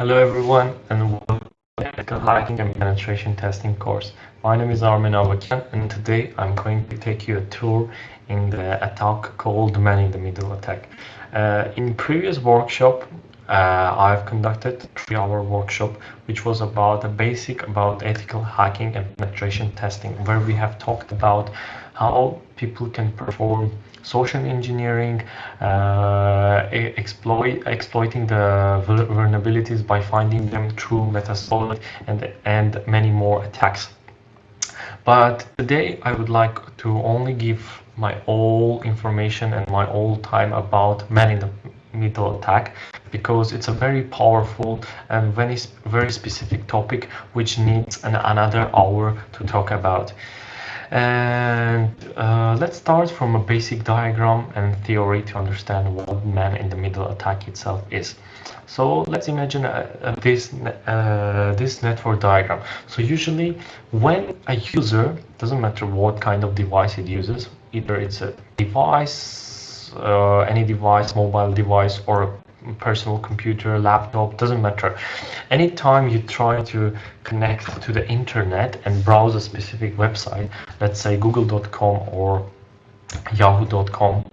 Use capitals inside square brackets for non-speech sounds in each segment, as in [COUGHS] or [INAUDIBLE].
Hello everyone and welcome to the Ethical hacking and penetration testing course. My name is Armin Avakian and today I'm going to take you a tour in the attack called man in the middle attack. Uh, in previous workshop uh, I've conducted three hour workshop which was about a basic about ethical hacking and penetration testing where we have talked about how people can perform social engineering, uh, exploit exploiting the vulnerabilities by finding them through Metasploit and and many more attacks. But today I would like to only give my all information and my all time about man in the middle attack because it's a very powerful and very very specific topic which needs an, another hour to talk about and uh, let's start from a basic diagram and theory to understand what man in the middle attack itself is. So let's imagine uh, uh, this uh, this network diagram. So usually when a user doesn't matter what kind of device it uses either it's a device uh, any device mobile device or personal computer, laptop, doesn't matter. Anytime you try to connect to the internet and browse a specific website, let's say google.com or yahoo.com,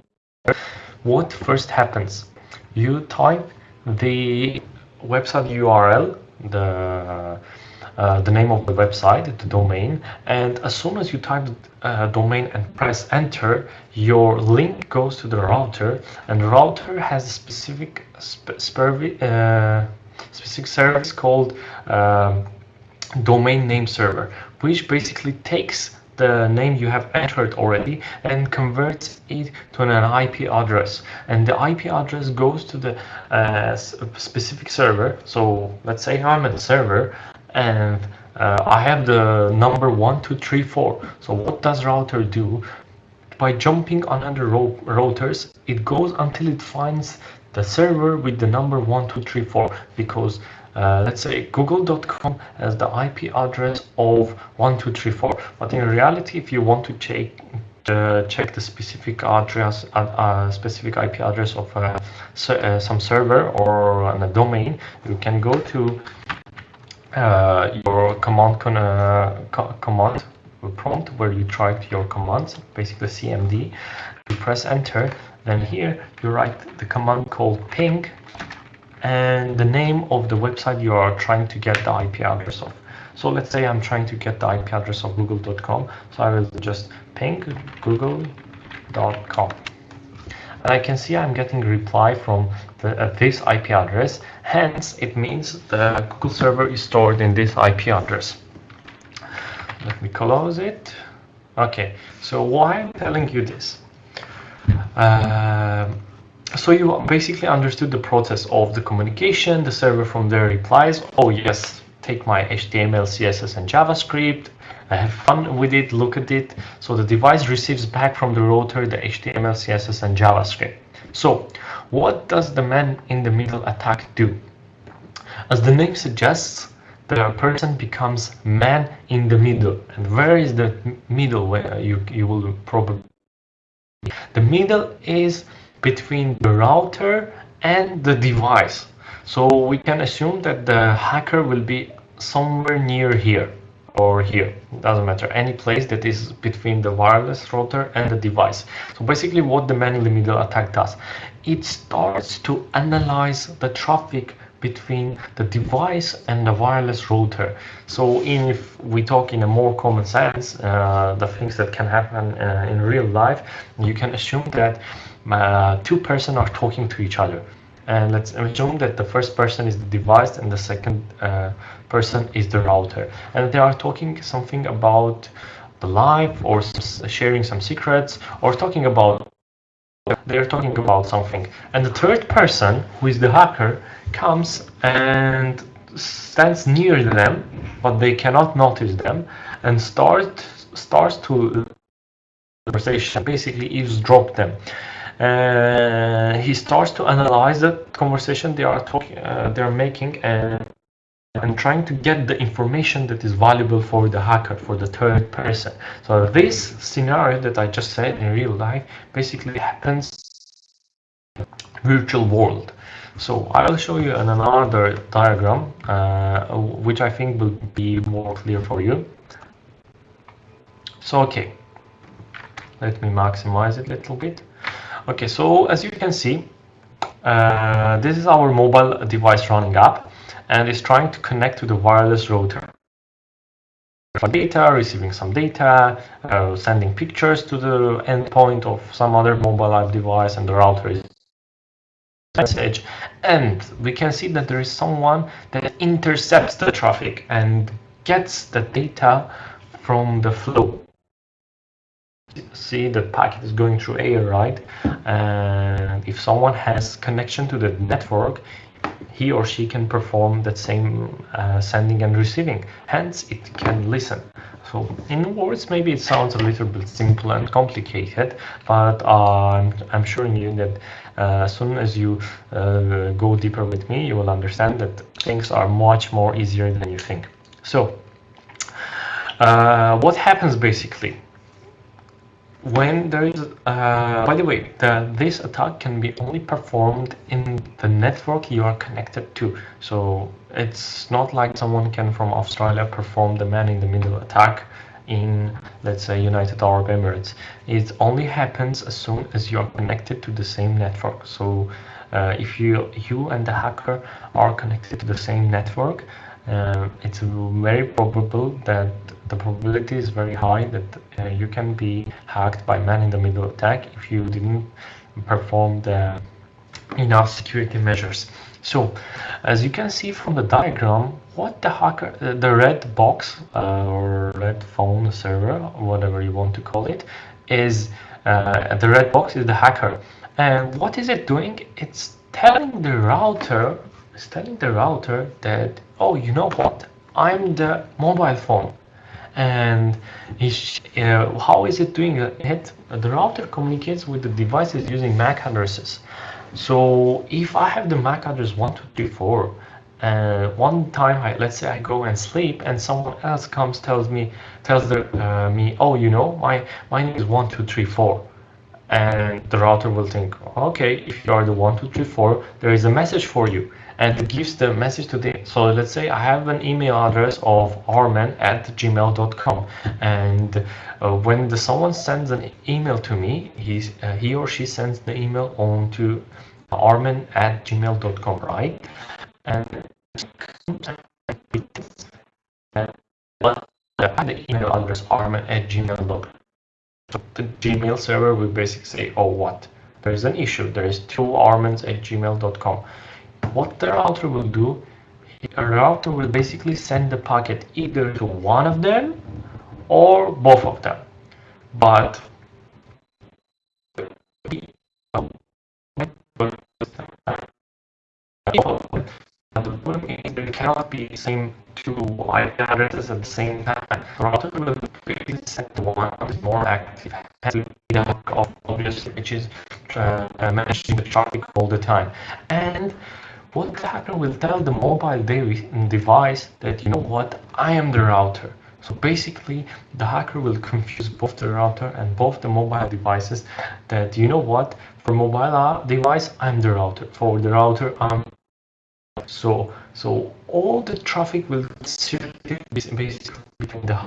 what first happens? You type the website URL, the uh, the name of the website, the domain, and as soon as you type the uh, domain and press enter, your link goes to the router, and the router has a specific sp uh, specific service called um, domain name server, which basically takes the name you have entered already and converts it to an IP address. And the IP address goes to the uh, specific server. So let's say I'm at the server and uh, I have the number one, two, three, four. So what does router do? By jumping on other routers, it goes until it finds the server with the number one, two, three, four. Because uh, let's say google.com has the IP address of 1234 but in reality if you want to check uh, check the specific address uh, uh specific IP address of uh, uh, some server or a domain you can go to uh, your command con co command prompt where you type your commands, basically CMD. You press enter, then here you write the command called ping and the name of the website you are trying to get the IP address of. So let's say I'm trying to get the IP address of google.com. So I will just ping google.com and I can see I'm getting reply from the, uh, this IP address. Hence, it means the Google server is stored in this IP address. Let me close it. Okay, so why I'm telling you this? Uh, so you basically understood the process of the communication. The server from there replies, oh yes, take my HTML, CSS, and JavaScript. I have fun with it, look at it. So the device receives back from the router the HTML, CSS, and JavaScript. So what does the man in the middle attack do? As the name suggests, the person becomes man in the middle. And where is the middle where you, you will probably the middle is between the router and the device. So we can assume that the hacker will be somewhere near here or here. Doesn't matter. Any place that is between the wireless router and the device. So basically what the man in the middle attack does it starts to analyze the traffic between the device and the wireless router. So if we talk in a more common sense uh, the things that can happen uh, in real life you can assume that uh, two persons are talking to each other. And let's assume that the first person is the device and the second uh, person is the router. And they are talking something about the life or sharing some secrets or talking about they're talking about something. And the third person who is the hacker comes and stands near them but they cannot notice them and start starts to conversation basically eavesdrop them. Uh, he starts to analyze the conversation they are talking, uh, they are making, and and trying to get the information that is valuable for the hacker, for the third person. So this scenario that I just said in real life basically happens virtual world. So I will show you another diagram, uh, which I think will be more clear for you. So, okay, let me maximize it a little bit. Okay, so as you can see, uh, this is our mobile device running app, and is trying to connect to the wireless router. For data, receiving some data, uh, sending pictures to the endpoint of some other mobile app device, and the router is message. And we can see that there is someone that intercepts the traffic and gets the data from the flow. See the packet is going through air right? And if someone has connection to the network he or she can perform that same uh, sending and receiving hence it can listen so in words maybe it sounds a little bit simple and complicated but uh, I'm, I'm sure you that uh, as soon as you uh, go deeper with me, you will understand that things are much more easier than you think. So, uh, what happens basically? When there is, uh, by the way, the, this attack can be only performed in the network you are connected to. So it's not like someone can from Australia perform the man-in-the-middle attack in, let's say, United Arab Emirates. It only happens as soon as you are connected to the same network. So uh, if you, you and the hacker are connected to the same network, uh, it's very probable that the probability is very high that uh, you can be hacked by man-in-the-middle attack if you didn't perform the enough security measures. So, as you can see from the diagram, what the hacker, uh, the red box uh, or red phone server, whatever you want to call it, is uh, the red box is the hacker. And what is it doing? It's telling the router, it's telling the router that, oh, you know what? I'm the mobile phone. And uh, how is it doing it? The router communicates with the devices using MAC addresses. So if I have the MAC address 1234, and uh, one time I, let's say I go and sleep and someone else comes tells me tells the, uh, me oh you know my my name is 1234 and the router will think okay if you are the 1234 there is a message for you and it gives the message to the so let's say I have an email address of arman at gmail.com and uh, when the someone sends an email to me he's uh, he or she sends the email on to arman at gmail.com right? And the email address arman at gmail.com so the gmail server will basically say oh what? There is an issue. There is two armans at gmail.com what the router will do, a router will basically send the packet either to one of them or both of them. But the there cannot be the same two IP addresses at the same time. The router will send the one that is more active, of obviously which is uh, managing the traffic all the time. And what the hacker will tell the mobile device that, you know what, I am the router. So basically, the hacker will confuse both the router and both the mobile devices that, you know what, for mobile uh, device, I'm the router. For the router, I'm so so all the traffic will circulate basically between the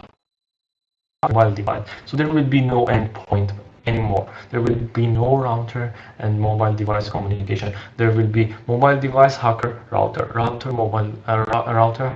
mobile device. So there will be no endpoint anymore. There will be no router and mobile device communication. There will be mobile device hacker router, router mobile uh, router.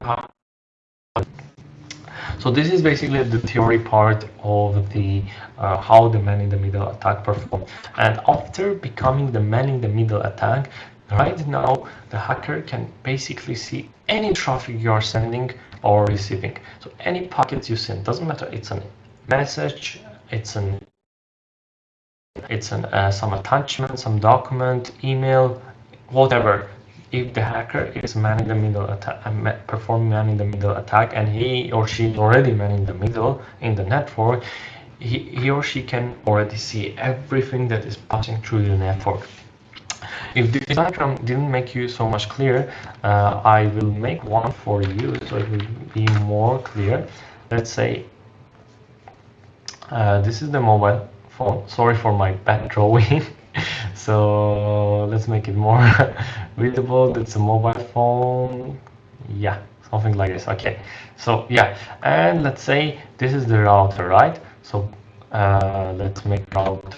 So this is basically the theory part of the uh, how the man-in-the-middle attack performs. And after becoming the man-in-the-middle attack, right now the hacker can basically see any traffic you are sending or receiving. So any packets you send, doesn't matter, it's a message, it's an it's an, uh, some attachment, some document, email, whatever. If the hacker is man in the middle attack, uh, performing man in the middle attack, and he or she is already man in the middle in the network, he, he or she can already see everything that is passing through the network. If this diagram didn't make you so much clear, uh, I will make one for you so it will be more clear. Let's say uh, this is the mobile phone. Sorry for my bad drawing. [LAUGHS] so let's make it more [LAUGHS] readable. It's a mobile phone. Yeah, something like this. Okay, so yeah, and let's say this is the router, right? So uh, let's make route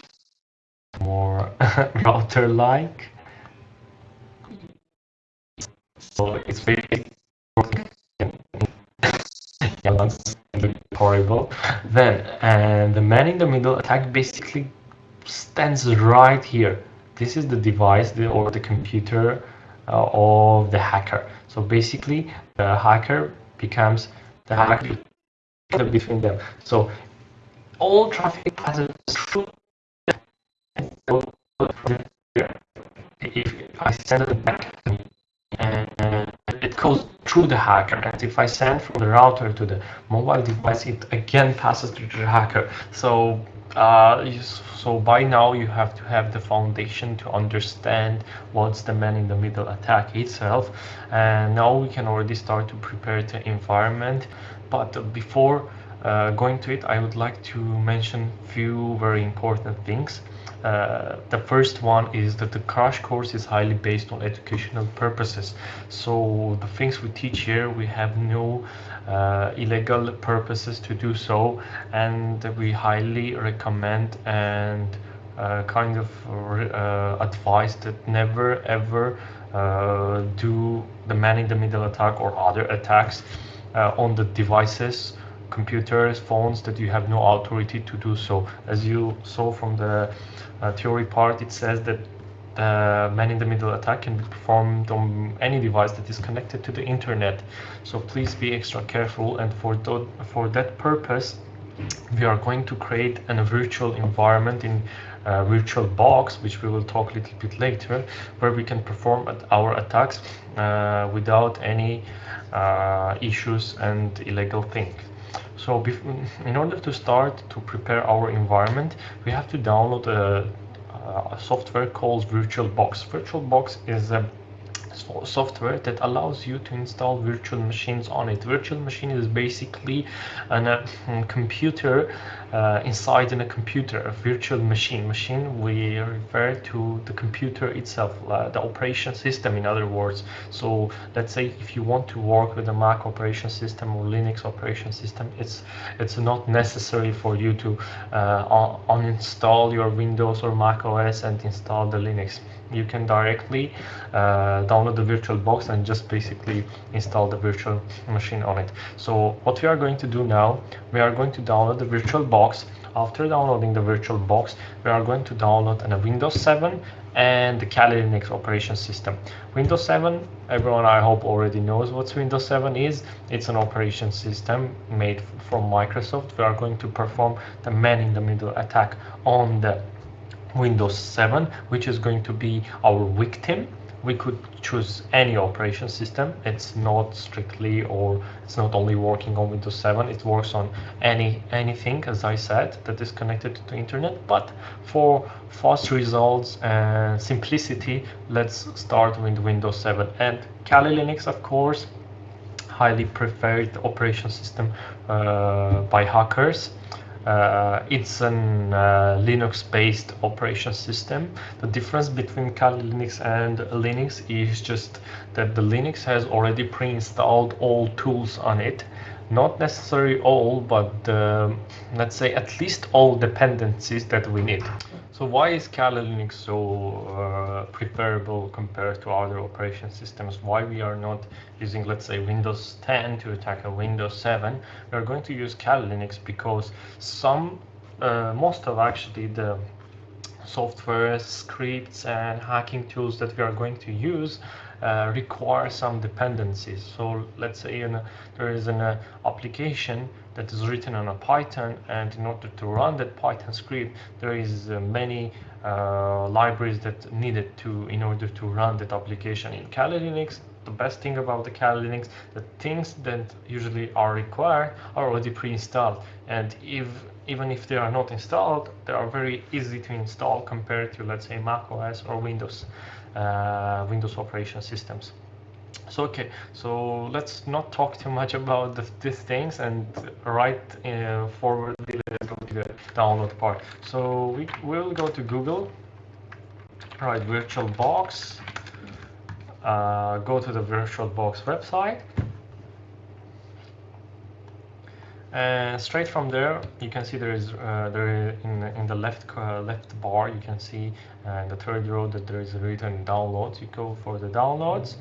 more [LAUGHS] router-like. So it's very horrible. Then, and the man in the middle attack basically stands right here. This is the device the, or the computer uh, of the hacker. So basically, the hacker becomes the hacker between them. So all traffic passes through. If I send it back and through the hacker and if I send from the router to the mobile device it again passes through the hacker. So uh, so by now you have to have the foundation to understand what's the man in the middle attack itself. And now we can already start to prepare the environment. But before uh, going to it I would like to mention few very important things uh, the first one is that the crash course is highly based on educational purposes. So the things we teach here, we have no uh, illegal purposes to do so, and we highly recommend and uh, kind of uh, advise that never ever uh, do the man in the middle attack or other attacks on the devices computers, phones that you have no authority to do so. As you saw from the uh, theory part, it says that the man-in-the-middle attack can be performed on any device that is connected to the internet. So please be extra careful and for, for that purpose, we are going to create a virtual environment in a virtual box, which we will talk a little bit later, where we can perform our attacks uh, without any uh, issues and illegal things. So in order to start to prepare our environment, we have to download a, a software called VirtualBox. VirtualBox is a software that allows you to install virtual machines on it. Virtual machine is basically a uh, computer uh, inside in a computer, a virtual machine. Machine we refer to the computer itself, uh, the operation system in other words. So let's say if you want to work with a Mac operation system or Linux operation system, it's it's not necessary for you to uh, uninstall your Windows or Mac OS and install the Linux you can directly uh, download the virtual box and just basically install the virtual machine on it so what we are going to do now we are going to download the virtual box after downloading the virtual box we are going to download a windows 7 and the Kali Linux operation system. Windows 7, everyone I hope already knows what Windows 7 is. It's an operation system made from Microsoft. We are going to perform the man-in-the-middle attack on the Windows 7, which is going to be our victim. We could choose any operation system. It's not strictly or it's not only working on Windows 7. It works on any anything, as I said, that is connected to the internet. But for fast results and simplicity, let's start with Windows 7 and Kali Linux, of course, highly preferred operation system uh, by hackers. Uh, it's a uh, Linux-based operation system. The difference between Kali Linux and Linux is just that the Linux has already pre-installed all tools on it. Not necessarily all, but uh, let's say at least all dependencies that we need. So why is Kali Linux so uh, preferable compared to other operation systems? Why we are not using, let's say, Windows 10 to attack a Windows 7? We are going to use Kali Linux because some, uh, most of actually the software, scripts, and hacking tools that we are going to use uh, require some dependencies. So let's say there is an uh, application that is written on a Python and in order to run that Python script there is uh, many uh, libraries that needed to in order to run that application in Kali Linux. The best thing about the Kali Linux the things that usually are required are already pre-installed. And if even if they are not installed they are very easy to install compared to let's say Mac OS or Windows Windows operation systems. So okay so let's not talk too much [LAUGHS] about the, these things and right uh, forward let's go to the download part. So we will go to google write VirtualBox, uh, go to the VirtualBox website, and straight from there you can see there is uh, there in in the left uh, left bar you can see uh, in the third row that there is written downloads. You go for the downloads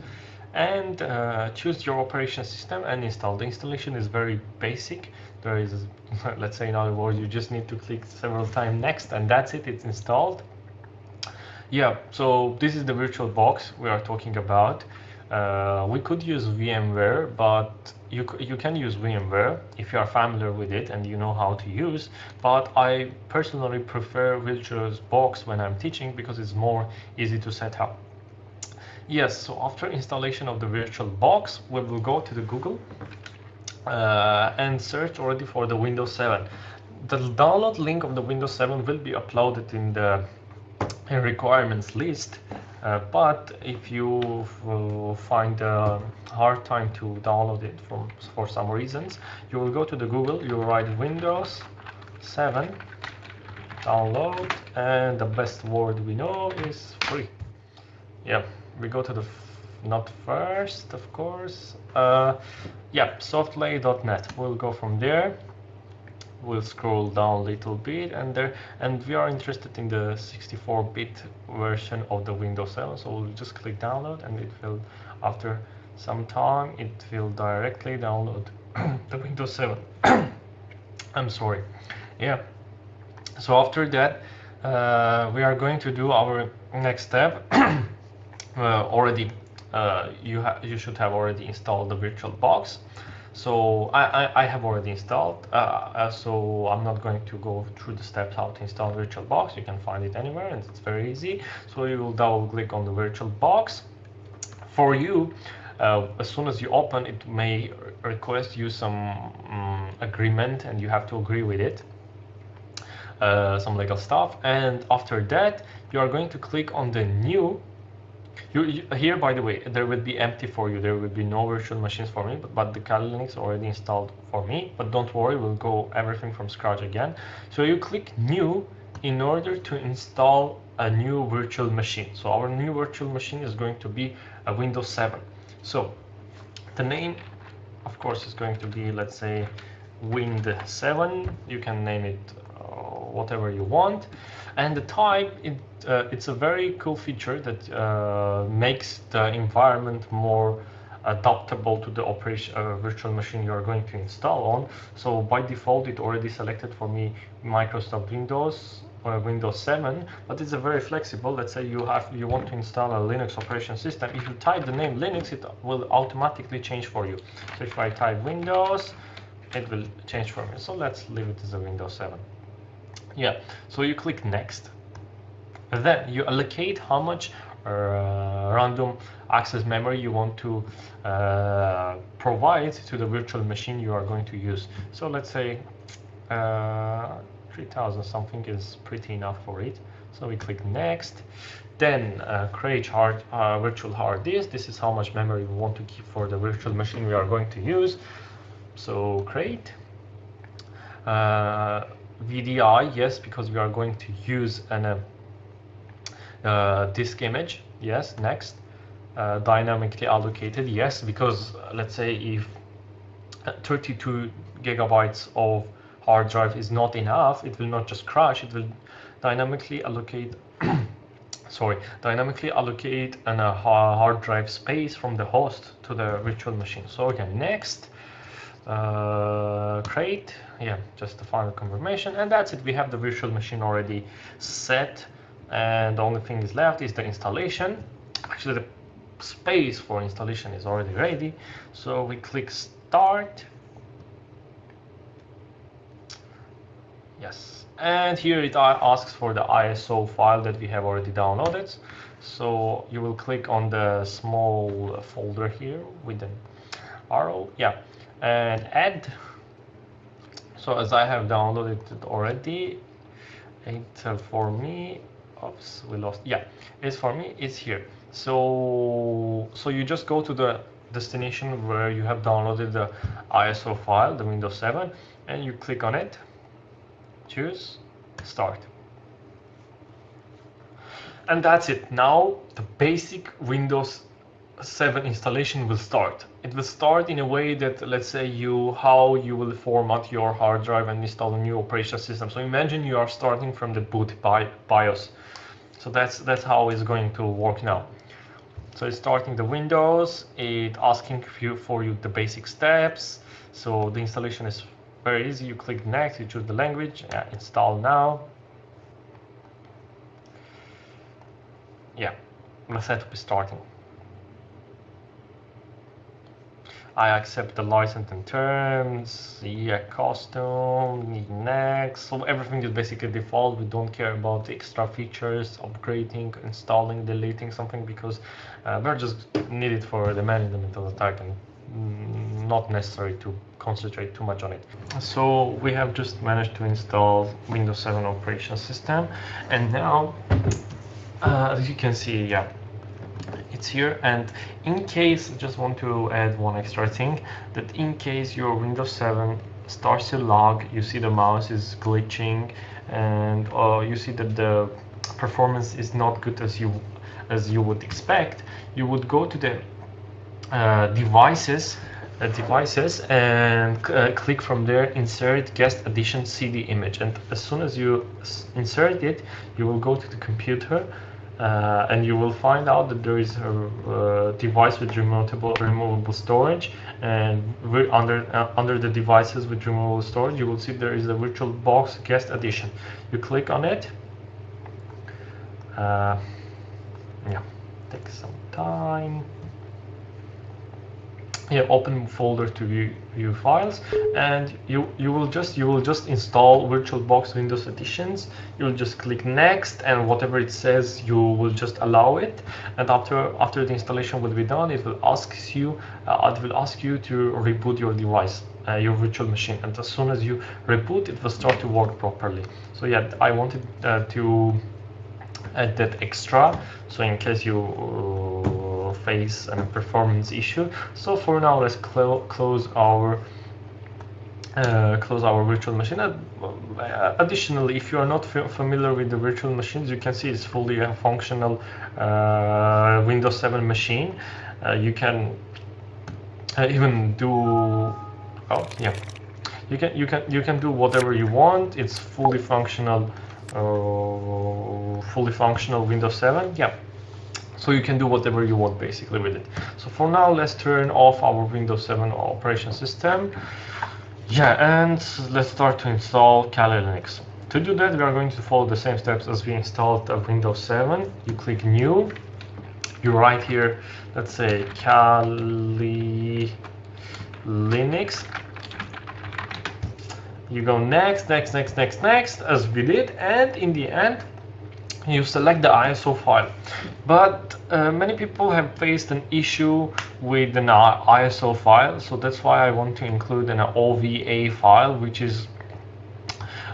and uh, choose your operation system and install. The installation is very basic. There is, [LAUGHS] let's say in other words, you just need to click several times next and that's it, it's installed. Yeah, so this is the virtual box we are talking about. Uh, we could use VMware, but you, you can use VMware if you are familiar with it and you know how to use. But I personally prefer VirtualBox when I'm teaching because it's more easy to set up. Yes, so after installation of the VirtualBox, we will go to the Google uh, and search already for the Windows 7. The download link of the Windows 7 will be uploaded in the requirements list. Uh, but if you find a hard time to download it from for some reasons, you will go to the Google, you write Windows 7 download, and the best word we know is free. Yeah, we go to the not first, of course. Uh, yeah, softlay.net. We'll go from there we'll scroll down a little bit and there and we are interested in the 64-bit version of the Windows 7 so we'll just click download and it will after some time it will directly download [CLEARS THROAT] the Windows 7 [COUGHS] I'm sorry. Yeah. So after that uh, we are going to do our next step. [COUGHS] Uh, already uh, you you should have already installed the VirtualBox so I, I, I, have already installed, uh, uh, so I'm not going to go through the steps how to install VirtualBox. You can find it anywhere and it's very easy. So you will double click on the VirtualBox. For you, uh, as soon as you open, it may request you some um, agreement and you have to agree with it. Uh, some legal stuff and after that you are going to click on the new you, you, here, by the way, there will be empty for you. There will be no virtual machines for me, but, but the Kali Linux already installed for me. But don't worry, we'll go everything from scratch again. So you click New in order to install a new virtual machine. So our new virtual machine is going to be a Windows 7. So the name, of course, is going to be, let's say, Wind 7. You can name it uh, whatever you want. And the type, it, uh, it's a very cool feature that uh, makes the environment more adaptable to the operation uh, virtual machine you are going to install on. So by default, it already selected for me Microsoft Windows or Windows 7, but it's a very flexible. Let's say you have you want to install a Linux operation system. If you type the name Linux, it will automatically change for you. So if I type Windows, it will change for me. So let's leave it as a Windows 7. Yeah, so you click next. Then you allocate how much uh, random access memory you want to uh, provide to the virtual machine you are going to use. So let's say uh, 3000 something is pretty enough for it. So we click next. Then uh, create hard, uh, virtual hard disk. This is how much memory we want to keep for the virtual machine we are going to use. So create. VDI, yes, because we are going to use an uh, uh, disk image. Yes, next. Uh, dynamically allocated, yes, because uh, let's say if uh, 32 gigabytes of hard drive is not enough, it will not just crash, it will dynamically allocate [COUGHS] sorry, dynamically allocate an, a hard drive space from the host to the virtual machine. So again, next, uh, create yeah just the final confirmation. And that's it. We have the virtual machine already set. And the only thing is left is the installation. Actually the space for installation is already ready. So we click start. Yes. And here it asks for the ISO file that we have already downloaded. So you will click on the small folder here with an arrow. Yeah. And add so as I have downloaded it already it uh, for me oops we lost yeah it's for me it's here so so you just go to the destination where you have downloaded the ISO file the Windows 7 and you click on it choose start And that's it. Now the basic Windows 7 installation will start. It will start in a way that, let's say, you how you will format your hard drive and install a new operation system. So imagine you are starting from the boot BIOS. So that's that's how it's going to work now. So it's starting the Windows, it asking you for you the basic steps. So the installation is very easy. You click next, you choose the language, uh, install now. Yeah, the setup is starting. I accept the license and terms, yeah, custom, next. So everything is basically default. We don't care about the extra features, upgrading, installing, deleting something because uh, we're just needed for the management of the attack and mm, not necessary to concentrate too much on it. So we have just managed to install Windows 7 operation system and now uh, as you can see, yeah, it's here and in case I just want to add one extra thing that in case your Windows 7 starts to log you see the mouse is glitching and uh, you see that the performance is not good as you as you would expect you would go to the uh, devices uh, devices and uh, click from there insert guest addition CD image. And as soon as you insert it you will go to the computer uh, and you will find out that there is a, device with removable removable storage. And under uh, under the devices with removable storage you will see there is a VirtualBox guest addition you click on it. Uh, yeah takes some time yeah, open folder to view, view files. And you you will just you will just install VirtualBox Windows Additions. You'll just click next and whatever it says you will just allow it. And after after the installation will be done it will ask you uh, it will ask you to reboot your device uh, your virtual machine. And as soon as you reboot it will start to work properly. So yeah I wanted uh, to add that extra. So in case you face a performance issue. So for now, let's clo close our uh, close our virtual machine. Uh, additionally, if you are not familiar with the virtual machines, you can see it's fully a functional uh, Windows 7 machine. Uh, you can uh, even do, oh yeah, you can you can you can do whatever you want. It's fully functional, uh, fully functional Windows 7. Yeah, so you can do whatever you want basically with it. So for now, let's turn off our Windows 7 operation system. Yeah, and let's start to install Kali Linux. To do that, we are going to follow the same steps as we installed Windows 7. You click New. You write here, let's say Kali Linux. You go next, next, next, next, next, as we did, and in the end, you select the ISO file. But uh, many people have faced an issue with an ISO file, so that's why I want to include an OVA file, which is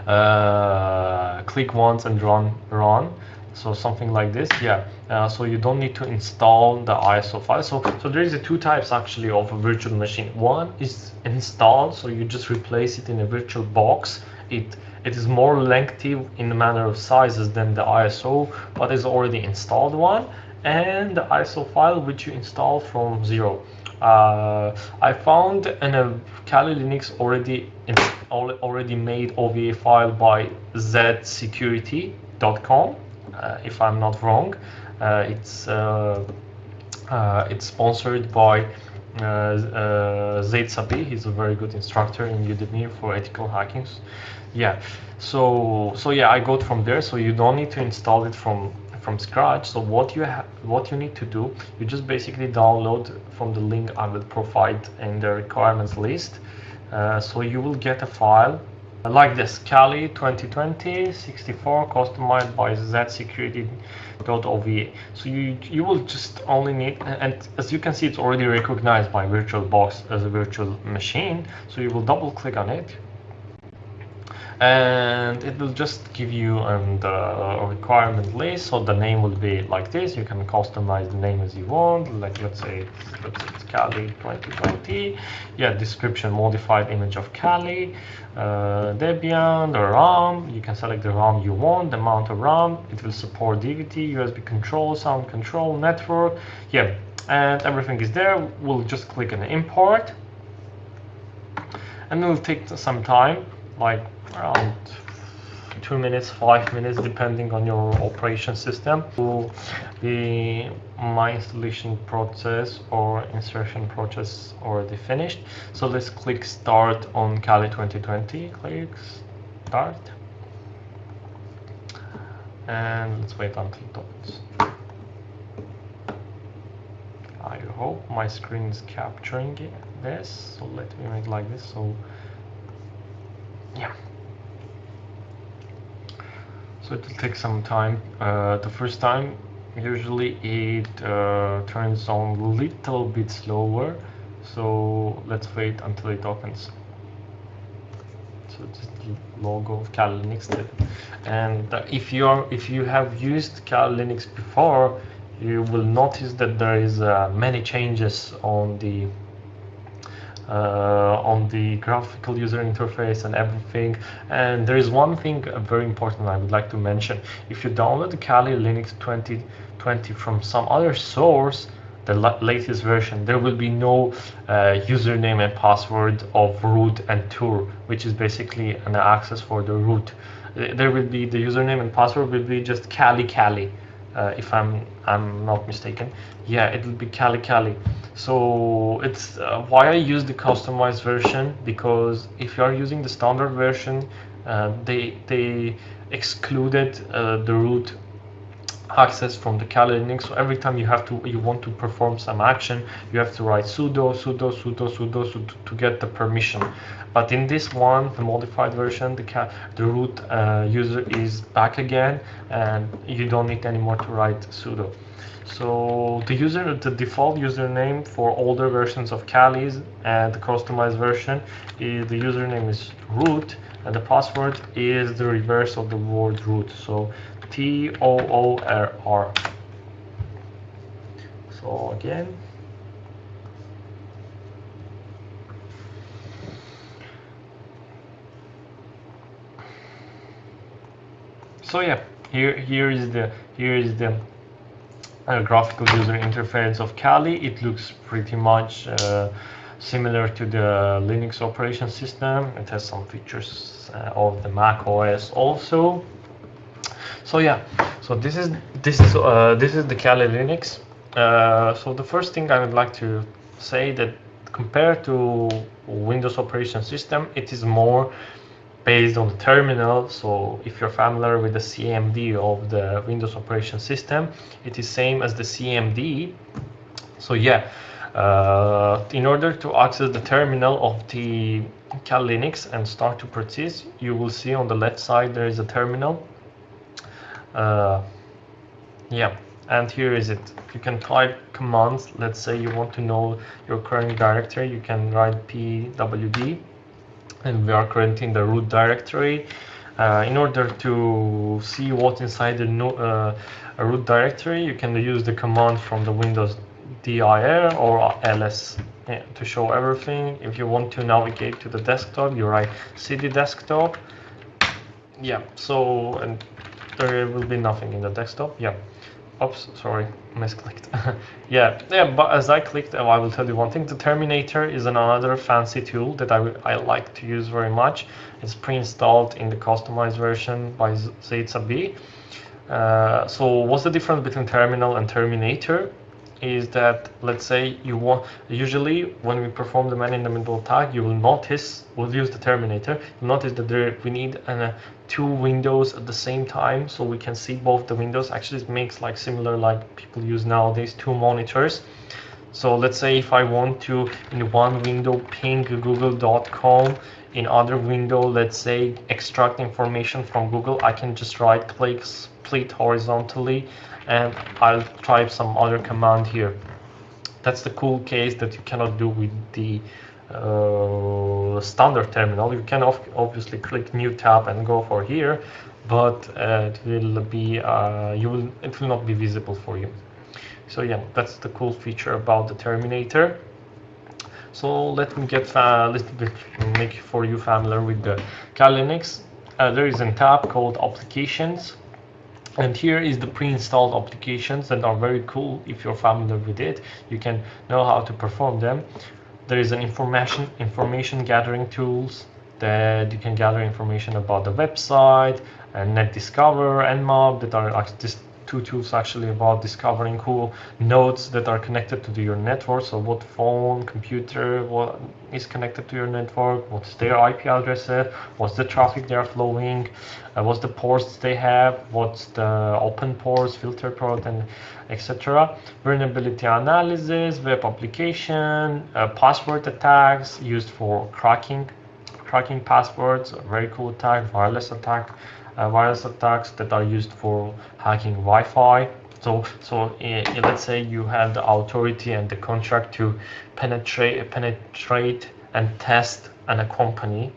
uh, click once and run run. So something like this, yeah. Uh, so you don't need to install the ISO file. So so there is a two types actually of a virtual machine. One is installed, so you just replace it in a virtual box. It it is more lengthy in the manner of sizes than the ISO, but is already installed one, and the ISO file which you install from zero. Uh, I found in a Kali Linux already already made OVA file by zsecurity.com, uh, if I'm not wrong. Uh, it's uh, uh, it's sponsored by uh, uh, Zaid Sabih. He's a very good instructor in Udemy for ethical hacking yeah. So so yeah i got from there. So you don't need to install it from from scratch. So what you have what you need to do you just basically download from the link i will provide in the requirements list. Uh, so you will get a file like this kali 2020 64 customized by zsecurity.ova so you you will just only need and as you can see it's already recognized by virtualbox as a virtual machine. So you will double click on it and it will just give you um, the requirement list. So the name will be like this. You can customize the name as you want. Like let's say let's say it's Kali 2020 yeah description modified image of Kali uh, Debian the RAM. You can select the RAM you want the amount of RAM. It will support DVT USB control sound control network. Yeah and everything is there. We'll just click on import. And it will take some time like around two minutes, five minutes, depending on your operation system. Will be my installation process or insertion process already finished. So let's click start on Kali 2020. Click start. And let's wait until it opens. I hope my screen is capturing this. So let me make like this. So yeah so it will take some time. Uh, the first time usually it uh, turns on a little bit slower. So let's wait until it opens. So just logo of Kali Linux and uh, if you are if you have used Kali Linux before you will notice that there is uh, many changes on the on the graphical user interface and everything. And there is one thing very important I would like to mention. If you download Kali Linux 2020 from some other source, the latest version, there will be no uh, username and password of root and toor, which is basically an access for the root. There will be the username and password will be just Kali Kali, uh, if I'm I'm not mistaken. Yeah, it will be Kali Kali so it's uh, why I use the customized version because if you are using the standard version uh, they they excluded uh, the root access from the Kali Linux so every time you have to you want to perform some action you have to write sudo sudo sudo sudo, sudo to get the permission. But in this one the modified version the the root uh, user is back again and you don't need anymore to write sudo. So the user, the default username for older versions of Kali's and the customized version is the username is root and the password is the reverse of the word root. So T O O R R. So again. So yeah, here here is the here is the uh, graphical user interface of Kali. It looks pretty much uh, similar to the Linux operation system. It has some features uh, of the Mac OS also. So yeah, so this is this is uh, this is the Kali Linux. Uh, so the first thing I would like to say that compared to Windows operation system, it is more based on the terminal. So if you're familiar with the CMD of the Windows operation system, it is same as the CMD. So yeah, uh, in order to access the terminal of the Kali Linux and start to proceed, you will see on the left side there is a terminal. Uh, yeah, and here is it. You can type commands. Let's say you want to know your current directory. You can write pwd and we are currently in the root directory. Uh, in order to see what's inside the no, uh, root directory, you can use the command from the Windows dir or ls yeah, to show everything. If you want to navigate to the desktop, you write cd desktop. Yeah, so and there will be nothing in the desktop. Yeah. Oops, sorry, misclicked. [LAUGHS] yeah, yeah, but as I clicked, oh, I will tell you one thing. The Terminator is another fancy tool that I, I like to use very much. It's pre-installed in the customized version by Zaid Uh, so what's the difference between Terminal and Terminator? Is that let's say you want usually when we perform the man in the middle attack you will notice we'll use the terminator you notice that there we need uh, two windows at the same time so we can see both the windows. Actually it makes like similar like people use nowadays two monitors. So let's say if I want to in one window ping google.com in other window let's say extract information from Google I can just right click split horizontally and I'll type some other command here That's the cool case that you cannot do with the uh, standard terminal. You can obviously click new tab and go for here, but uh, it will be uh, you will it will not be visible for you. So yeah, that's the cool feature about the Terminator. So let me get a little bit make for you familiar with the Kali Linux. Uh, there is a tab called Applications and here is the pre-installed applications that are very cool if you're familiar with it. You can know how to perform them. There is an information information gathering tools that you can gather information about the website and NetDiscover and Nmap that are just two tools actually about discovering cool nodes that are connected to your network. So what phone, computer, what is connected to your network, what's their IP address, what's the traffic they're flowing, uh, what's the ports they have, what's the open ports, filter port, and etc. Vulnerability analysis, web application, uh, password attacks used for cracking, cracking passwords, very cool attack, wireless attack, virus attacks that are used for hacking Wi-Fi. So, so uh, let's say you have the authority and the contract to penetrate, penetrate and test an a company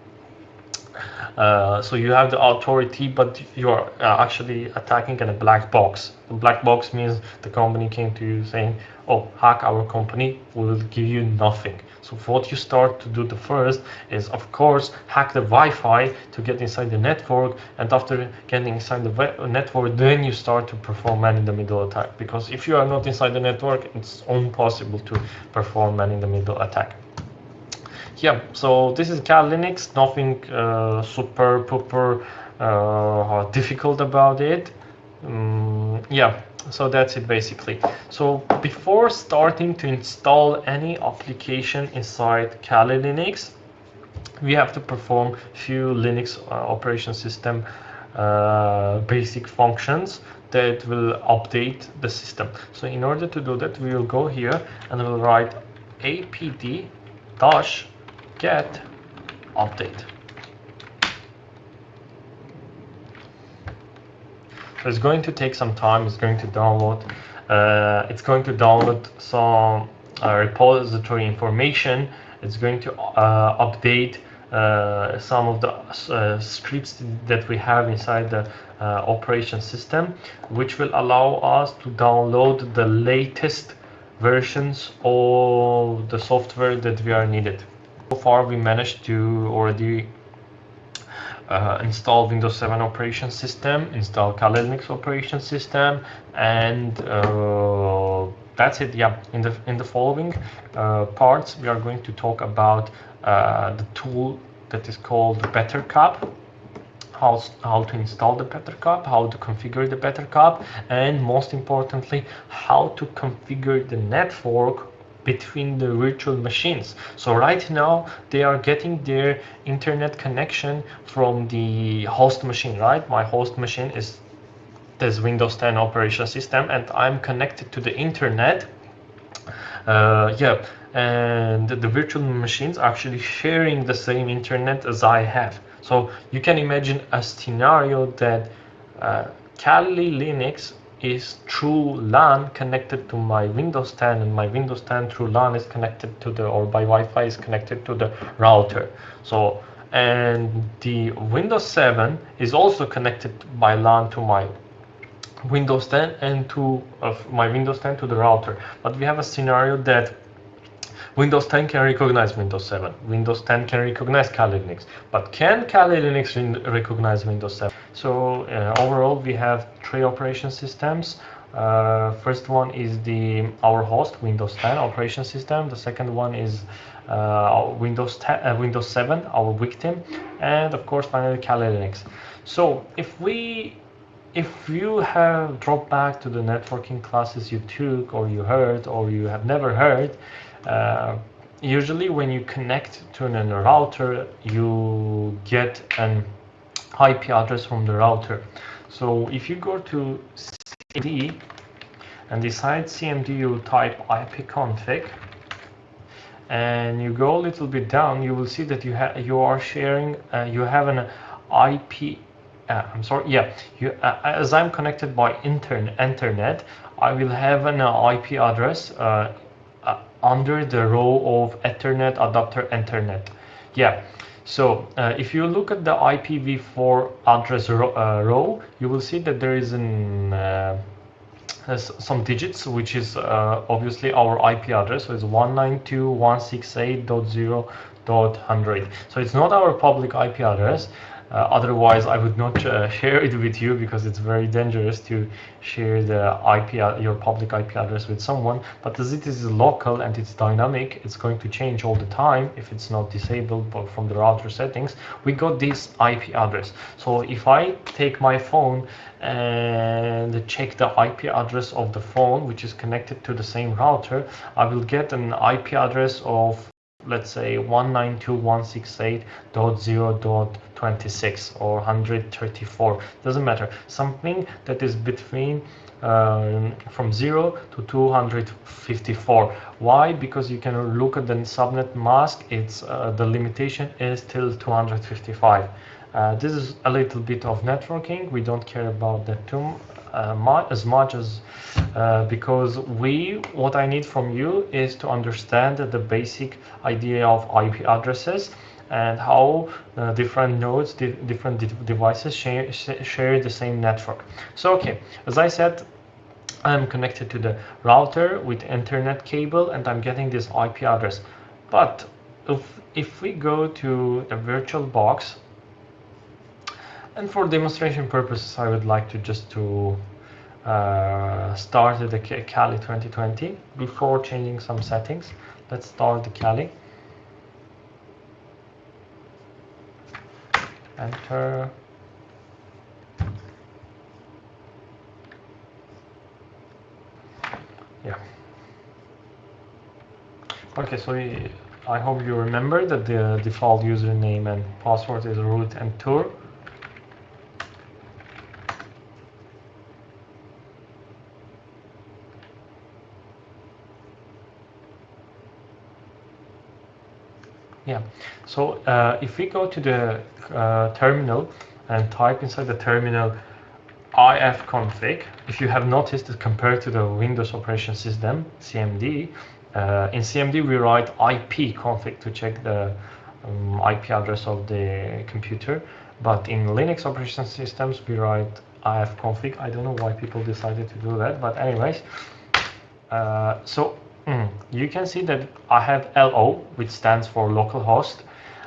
uh, so you have the authority, but you are uh, actually attacking in a black box. The black box means the company came to you saying, oh, hack our company, we will give you nothing. So what you start to do the first is, of course, hack the Wi-Fi to get inside the network. And after getting inside the network, then you start to perform man-in-the-middle attack. Because if you are not inside the network, it's impossible to perform man-in-the-middle attack yeah, so this is Kali Linux, nothing uh, super pooper uh, difficult about it. Um, yeah, so that's it basically. So before starting to install any application inside Kali Linux, we have to perform few Linux uh, operation system uh, basic functions that will update the system. So in order to do that, we will go here and we'll write apd dash get update. It's going to take some time. It's going to download. Uh, it's going to download some uh, repository information. It's going to uh, update uh, some of the uh, scripts that we have inside the operation system, which will allow us to download the latest versions of the software that we are needed. So far we managed to already uh, install Windows 7 operation system, install Kali Linux operation system, and uh, that's it. Yeah, in the in the following uh, parts, we are going to talk about uh, the tool that is called Btrcup, how how to install the Btrcup, how to configure the Btrcup, and most importantly, how to configure the network between the virtual machines. So right now they are getting their internet connection from the host machine, right? My host machine is this Windows 10 operation system and I'm connected to the internet. Uh, yeah, and the virtual machines are actually sharing the same internet as I have. So you can imagine a scenario that uh, Kali Linux is through LAN connected to my Windows 10 and my Windows 10 through LAN is connected to the or by Wi-Fi is connected to the router. So and the Windows 7 is also connected by LAN to my Windows 10 and to of my Windows 10 to the router. But we have a scenario that Windows 10 can recognize Windows 7. Windows 10 can recognize Kali Linux. But can Kali Linux recognize Windows 7? So uh, overall, we have three operation systems. Uh, first one is the our host Windows 10 operation system. The second one is uh, Windows 10, uh, Windows 7, our victim, and of course finally Kali Linux. So if we if you have dropped back to the networking classes you took or you heard or you have never heard, uh, usually when you connect to an router, you get an IP address from the router. So if you go to cd and decide CMD, you type ipconfig and you go a little bit down, you will see that you have you are sharing, uh, you have an IP. Uh, I'm sorry, yeah. You, uh, as I'm connected by internet, internet, I will have an IP address uh, uh, under the row of Ethernet adapter Ethernet. Yeah, so uh, if you look at the IPv4 address ro uh, row, you will see that there is an uh, some digits, which is uh, obviously our IP address. So it's 192.168.0.100. So it's not our public IP address. Uh, otherwise, I would not uh, [LAUGHS] share it with you because it's very dangerous to share the IP, your public IP address with someone. But as it is local and it's dynamic, it's going to change all the time if it's not disabled from the router settings. We got this IP address. So if I take my phone and check the IP address of the phone, which is connected to the same router, I will get an IP address of let's say 192.168.0.26 or 134 doesn't matter. Something that is between uh, from 0 to 254 why? Because you can look at the subnet mask. It's uh, the limitation is till 255 uh, this is a little bit of networking. We don't care about that too uh, as much as uh, because we what I need from you is to understand the basic idea of IP addresses and how uh, different nodes, di different de devices share, share the same network. So okay, as I said, I'm connected to the router with internet cable and I'm getting this IP address. But if, if we go to the virtual box and for demonstration purposes, I would like to just to uh, start the Kali 2020 before changing some settings. Let's start the Kali. Enter. Yeah. Okay, so I hope you remember that the default username and password is root and tour. Yeah, so uh, if we go to the uh, terminal and type inside the terminal ifconfig, if you have noticed that compared to the Windows operation system, CMD, uh, in CMD we write ipconfig to check the um, IP address of the computer, but in Linux operation systems we write ifconfig. I don't know why people decided to do that, but anyways, uh, so Mm. You can see that I have LO, which stands for localhost,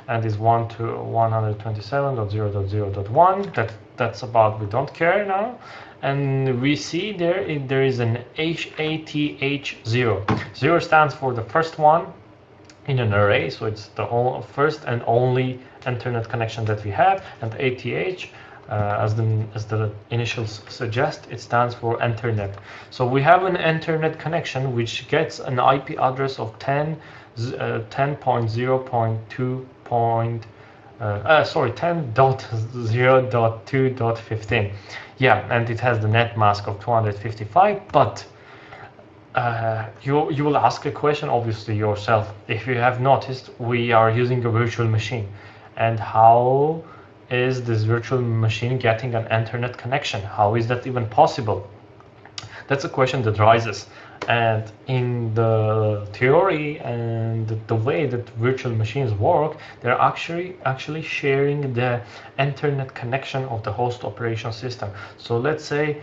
and is 1 to 127.0.0.1. That, that's about, we don't care now. And we see there, there is an HATH0. 0 stands for the first one in an array, so it's the first and only internet connection that we have, and ATH as the as the initials suggest, it stands for Ethernet. So we have an Ethernet connection which gets an IP address of 10 uh, 10.0.2. Uh, uh, sorry 10.0.2.15 [LAUGHS] yeah and it has the net mask of 255 but uh, you you will ask a question obviously yourself if you have noticed we are using a virtual machine and how is this virtual machine getting an internet connection? How is that even possible? That's a question that rises. And in the theory and the way that virtual machines work, they're actually actually sharing the internet connection of the host operation system. So let's say,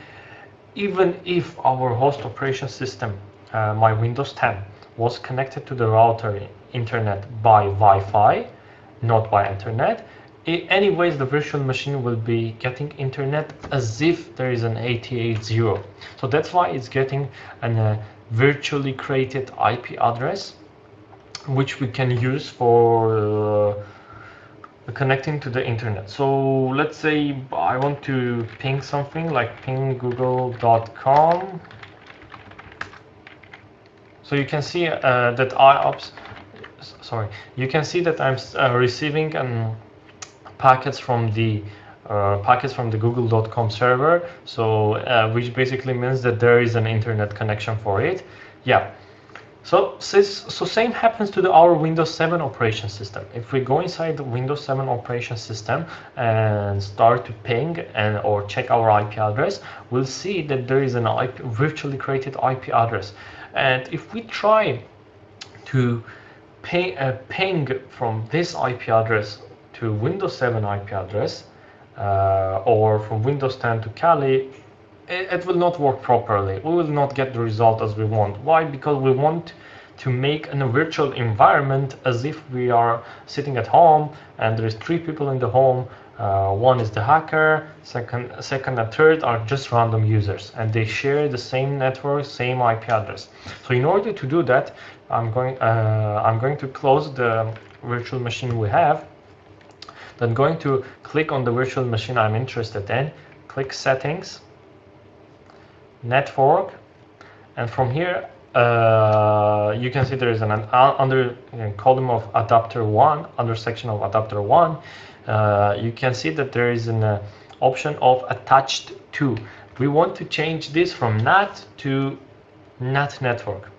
even if our host operation system, uh, my Windows 10, was connected to the router internet by Wi-Fi, not by internet, anyways the virtual machine will be getting internet as if there is an ATH0 so that's why it's getting a uh, virtually created IP address which we can use for uh, connecting to the internet. So let's say I want to ping something like ping google.com so you can see uh, that IOPS sorry. You can see that I'm uh, receiving an packets from the uh, packets from the google.com server. So uh, which basically means that there is an internet connection for it. Yeah. So so same happens to the, our Windows 7 operation system. If we go inside the Windows 7 operation system and start to ping and or check our IP address we'll see that there is an IP, virtually created IP address. And if we try to pay, uh, ping from this IP address to Windows 7 IP address uh, or from Windows 10 to Kali, it, it, will not work properly. We will not get the result as we want. Why? Because we want to make a virtual environment as if we are sitting at home and there is three people in the home uh, one is the hacker, second, second and third are just random users and they share the same network, same IP address. So in order to do that, I'm going, uh, I'm going to close the virtual machine we have. Then going to click on the virtual machine I'm interested in, click settings, network, and from here uh, you can see there is an, an under column of adapter one, under section of adapter one, uh, you can see that there is an uh, option of attached to. We want to change this from NAT to NAT network.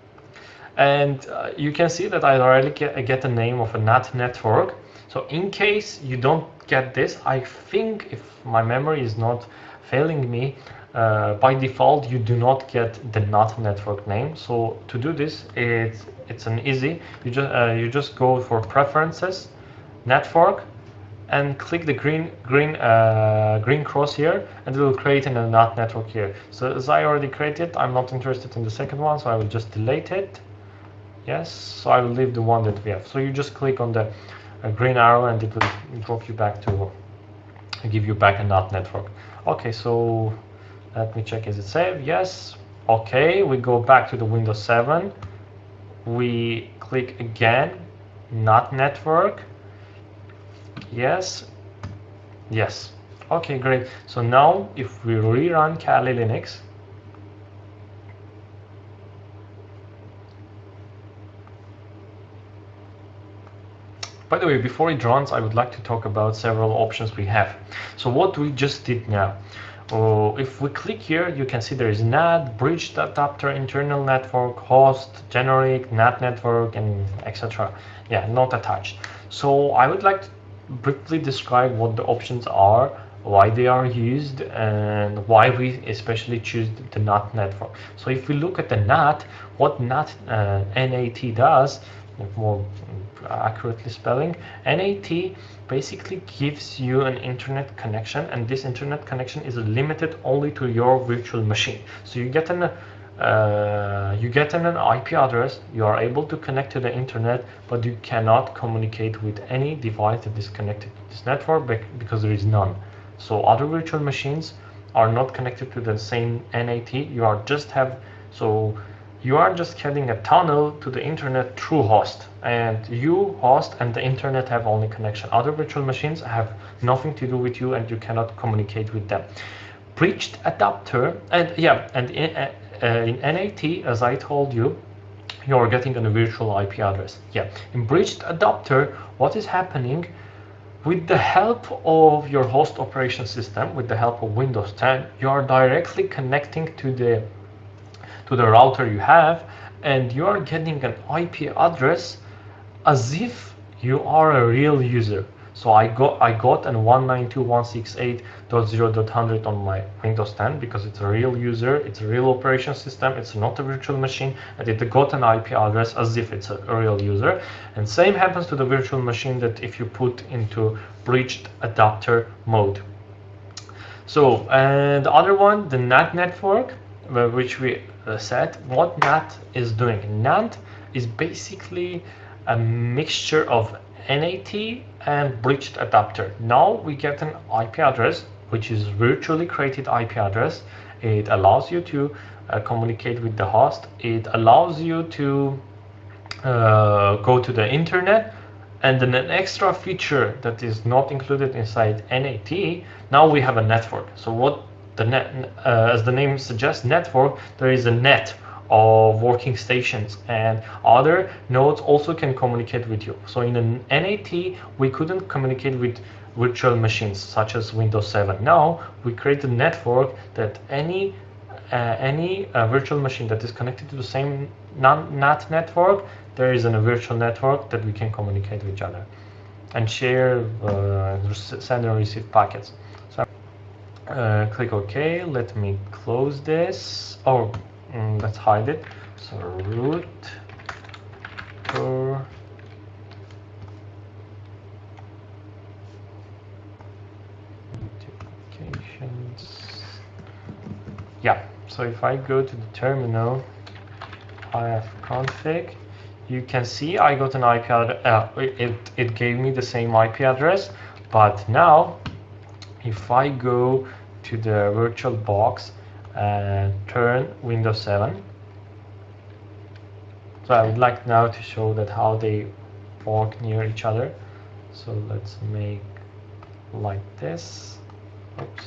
And uh, you can see that I already get, get the name of a NAT network. So in case you don't get this, I think if my memory is not failing me, uh, by default you do not get the NAT network name. So to do this, it's it's an easy. You just uh, you just go for preferences, network, and click the green green uh, green cross here and it will create in a NAT network here. So as I already created, I'm not interested in the second one, so I will just delete it. Yes, so I will leave the one that we have. So you just click on the uh, green arrow and it will drop you back to give you back a NAT network. Okay, so let me check, is it saved? Yes. Okay, we go back to the Windows 7. We click again, NAT network Yes. Yes. Okay, great. So now if we rerun Kali Linux, By the way, before it runs, I would like to talk about several options we have. So what we just did now, uh, if we click here, you can see there is NAT, bridge adapter, internal network, host, generic, NAT network, and etc. Yeah, not attached. So I would like to briefly describe what the options are, why they are used, and why we especially choose the NAT network. So if we look at the NAT, what NAT, uh, NAT does, more accurately spelling, NAT basically gives you an internet connection and this internet connection is limited only to your virtual machine. So you get an uh, you get an IP address, you are able to connect to the internet, but you cannot communicate with any device that is connected to this network because there is none. So other virtual machines are not connected to the same NAT. You are just have so you are just getting a tunnel to the internet through host and you host and the internet have only connection. Other virtual machines have nothing to do with you and you cannot communicate with them. Bridged adapter and yeah and in, uh, uh, in NAT, as I told you, you're getting a virtual IP address. Yeah, in bridged adapter, what is happening with the help of your host operation system, with the help of Windows 10, you are directly connecting to the to the router you have, and you are getting an IP address as if you are a real user. So I got I got an 192.168.0.100 on my Windows 10 because it's a real user, it's a real operation system, it's not a virtual machine, and it got an IP address as if it's a real user. And same happens to the virtual machine that if you put into bridged adapter mode. So and the other one, the NAT network, uh, which we said, what NAT is doing. NAT is basically a mixture of NAT and bridged adapter. Now we get an IP address, which is virtually created IP address. It allows you to uh, communicate with the host. It allows you to uh, go to the internet and then an extra feature that is not included inside NAT, now we have a network. So what the net, uh, as the name suggests, network, there is a net of working stations and other nodes also can communicate with you. So in an NAT, we couldn't communicate with virtual machines such as Windows 7. Now we create a network that any uh, any uh, virtual machine that is connected to the same NAT network, there is a virtual network that we can communicate with each other and share, uh, send and receive packets. Uh, click OK. Let me close this. Oh, mm, let's hide it so root. Notifications. Yeah, so if I go to the terminal, ifconfig, you can see I got an IP address, uh, it, it gave me the same IP address, but now if I go to the virtual box and turn Windows 7, so I would like now to show that how they work near each other. So let's make like this. Oops,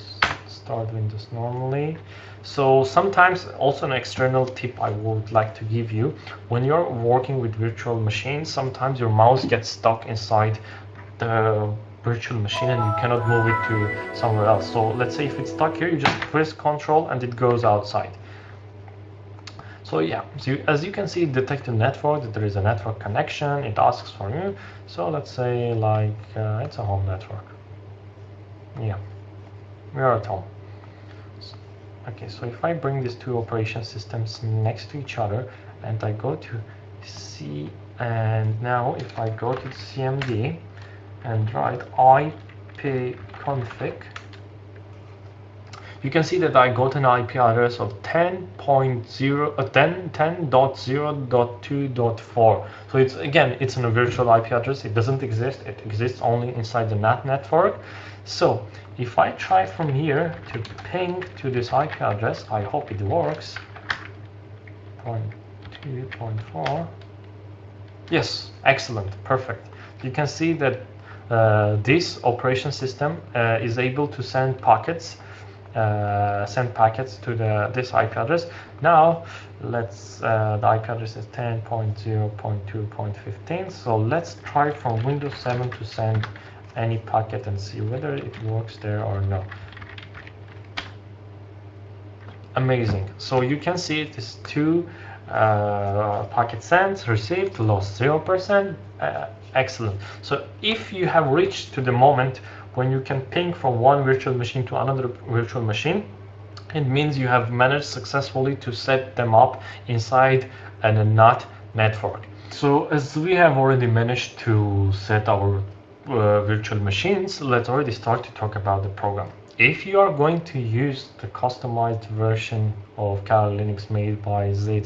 start Windows normally. So sometimes also an external tip I would like to give you, when you're working with virtual machines, sometimes your mouse gets stuck inside the virtual machine and you cannot move it to somewhere else. So let's say if it's stuck here, you just press control and it goes outside. So yeah, so you, as you can see, detected network, that there is a network connection, it asks for you. So let's say like, uh, it's a home network. Yeah, we are at home. Okay, so if I bring these two operation systems next to each other and I go to C and now if I go to CMD and write ipconfig you can see that I got an IP address of 10.0 uh, 10.0.2.4 so it's again it's a virtual IP address it doesn't exist it exists only inside the NAT network so if I try from here to ping to this IP address, I hope it works. 0.2.4. Yes, excellent, perfect. You can see that this operation system uh, is able to send packets uh, send packets to the this IP address. Now let's uh, the IP address is 10.0.2.15. So let's try from Windows 7 to send any packet and see whether it works there or not. Amazing. So you can see it is two uh, packet sent, received, lost 0%. Uh, excellent. So if you have reached to the moment when you can ping from one virtual machine to another virtual machine, it means you have managed successfully to set them up inside a NAT network. So as we have already managed to set our uh, virtual machines, let's already start to talk about the program. If you are going to use the customized version of Kali Linux made by Zaid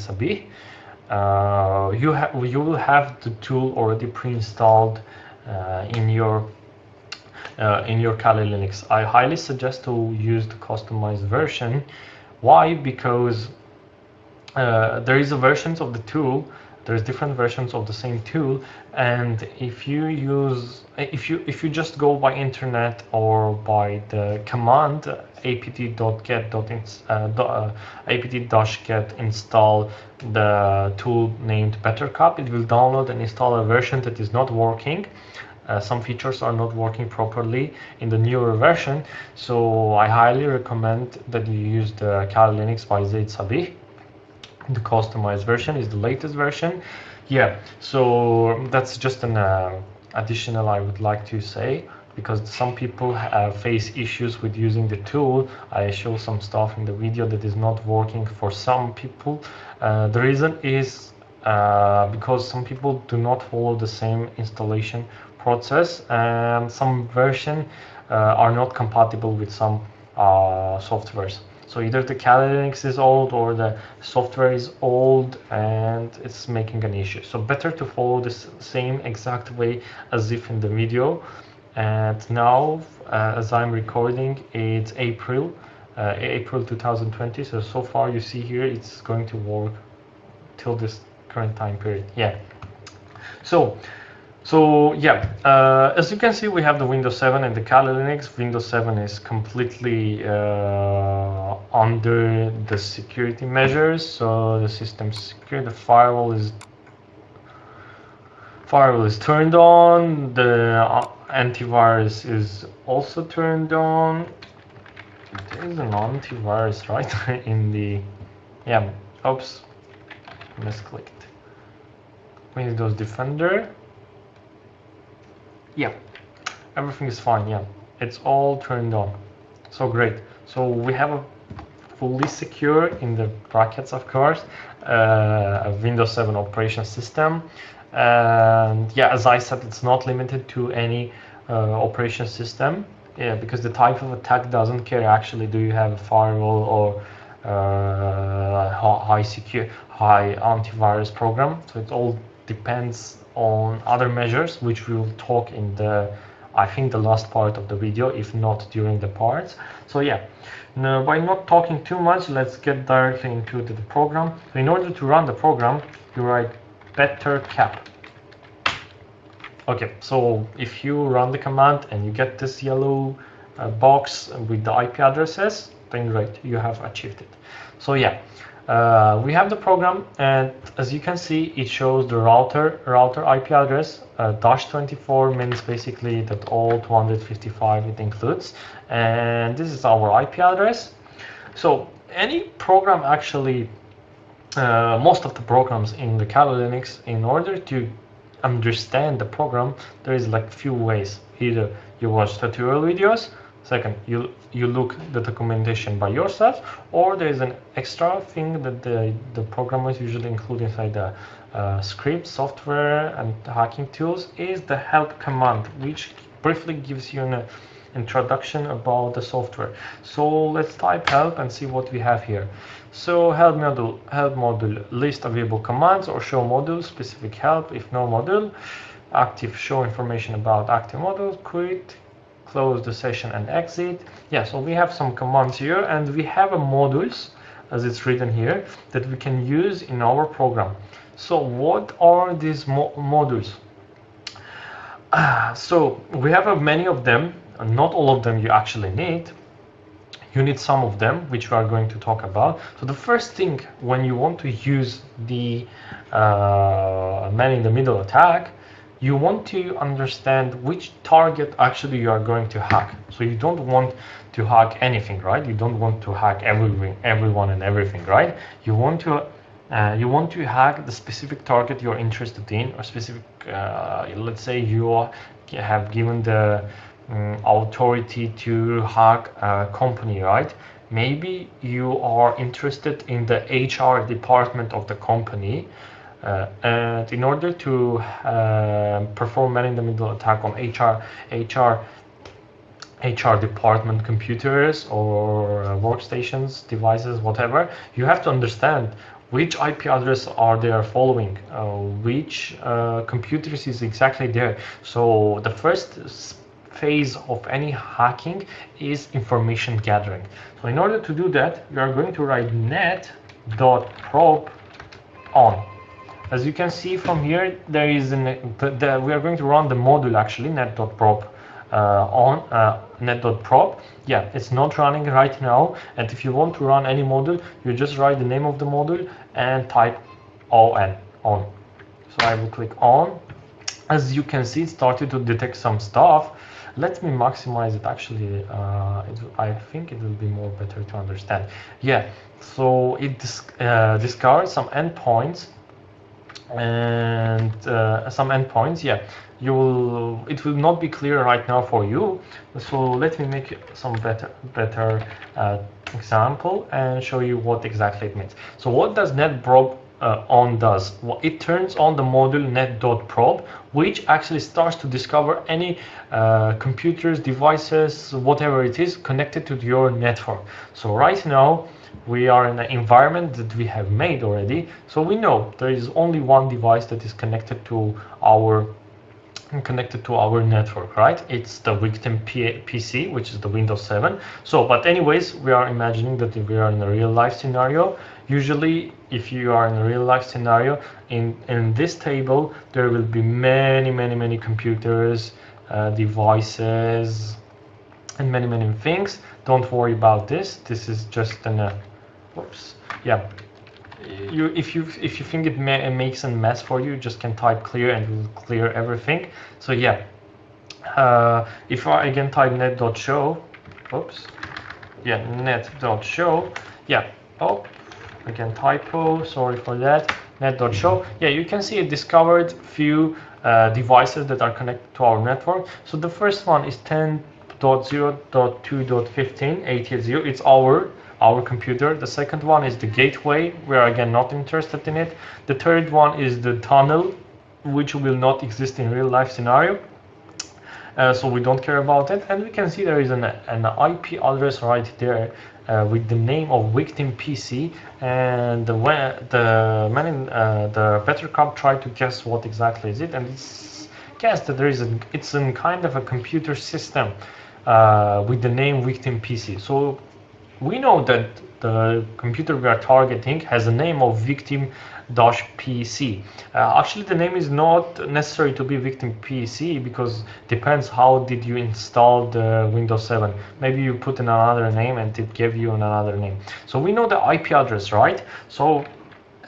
uh, you, have you will have the tool already pre-installed uh, in your uh, in your Kali Linux. I highly suggest to use the customized version. Why? Because uh, there is a versions of the tool there's different versions of the same tool and if you use if you if you just go by internet or by the command apt.get uh, apt-get install the tool named bettercup. It will download and install a version that is not working. Uh, some features are not working properly in the newer version. So I highly recommend that you use the Kali Linux by Zaid the customized version is the latest version. Yeah so that's just an uh, additional i would like to say because some people have face issues with using the tool. I show some stuff in the video that is not working for some people uh, the reason is uh, because some people do not follow the same installation process and some version uh, are not compatible with some uh, softwares so either the Kali Linux is old or the software is old and it's making an issue. So better to follow this same exact way as if in the video. And now, uh, as I'm recording, it's April, uh, April 2020. So, so far you see here, it's going to work till this current time period. Yeah. So, so yeah, uh, as you can see, we have the Windows 7 and the Kali Linux. Windows 7 is completely uh, under the security measures. So the system secure, the firewall is firewall is turned on. The uh, antivirus is also turned on. There is an antivirus right in the yeah. Oops, misclicked. Windows Defender yeah everything is fine yeah it's all turned on so great so we have a fully secure in the brackets of course uh, a windows 7 operation system And yeah, as I said, it's not limited to any uh, operation system. Yeah, because the type of attack doesn't care actually do you have a firewall or uh, high secure, high antivirus program. So it all depends on other measures, which we will talk in the, I think the last part of the video, if not during the parts. So yeah, now, by not talking too much, let's get directly into the program. In order to run the program, you write better cap. Okay, so if you run the command and you get this yellow uh, box with the IP addresses, then great, you have achieved it. So yeah, uh, we have the program and as you can see, it shows the router router IP address. Uh, dash 24 means basically that all 255 it includes. And this is our IP address. So any program actually, uh, most of the programs in the Kali Linux, in order to understand the program, there is like few ways. Either you watch tutorial videos, second, you you look the documentation by yourself, or there is an extra thing that the, the programmers usually include inside the uh, script, software, and hacking tools is the help command, which briefly gives you an introduction about the software. So let's type help and see what we have here. So help module, help module, list available commands or show module, specific help if no module, active show information about active module, quit, close the session and exit. Yeah, so we have some commands here and we have a modules as it's written here that we can use in our program. So what are these mo modules? Uh, so we have uh, many of them not all of them you actually need. You need some of them, which we are going to talk about. So the first thing when you want to use the uh, man in the middle attack, you want to understand which target actually you are going to hack. So you don't want to hack anything, right? You don't want to hack everything, everyone and everything, right? You want to uh, you want to hack the specific target you're interested in or specific, uh, let's say you have given the um, authority to hack a company, right? Maybe you are interested in the HR department of the company, uh, and in order to uh, perform man-in-the-middle attack on HR, HR, HR department computers or uh, workstations, devices, whatever, you have to understand which IP address are they are following, uh, which uh, computers is exactly there. So the first phase of any hacking is information gathering. So in order to do that, you are going to write net.probe on. As you can see from here, there is an, the, the, we are going to run the module actually, net.probe uh, on uh, net.probe. Yeah, it's not running right now. And if you want to run any module, you just write the name of the module and type on, on. So I will click on. As you can see, it started to detect some stuff let me maximize it actually uh, it, I think it will be more better to understand. Yeah so it uh, discards some endpoints and uh, some endpoints yeah. You will it will not be clear right now for you so let me make some better better uh, example and show you what exactly it means. So what does netprobe uh, on does. It turns on the module net.probe, which actually starts to discover any uh, computers, devices, whatever it is connected to your network. So right now, we are in an environment that we have made already. So we know there is only one device that is connected to our connected to our network, right? It's the victim P PC, which is the Windows 7. So, but anyways, we are imagining that we are in a real life scenario. Usually, if you are in a real life scenario, in, in this table, there will be many, many, many computers, uh, devices, and many, many things. Don't worry about this. This is just an, uh, whoops, yeah, you if you if you think it, ma it, makes a mess for you, you just can type clear and it will clear everything. So yeah, uh, if I again type net.show, oops, yeah, net.show, yeah, oh, again typo, sorry for that, net.show. Yeah, you can see it discovered few uh, devices that are connected to our network. So the first one is 10.0.2.15, It's our our computer. The second one is the gateway. We are again not interested in it. The third one is the tunnel. which will not exist in real life scenario. Uh, so we don't care about it. And we can see there is an, an IP address right there uh, with the name of victim PC. And the, the man in uh, the better cop tried to guess what exactly is it, and it's guessed that there is a it's a kind of a computer system uh, with the name victim PC. So we know that the computer we are targeting has a name of victim PC. Uh, actually, the name is not necessary to be victim PC because depends how did you install the Windows 7. Maybe you put in another name and it gave you another name. So we know the IP address, right? So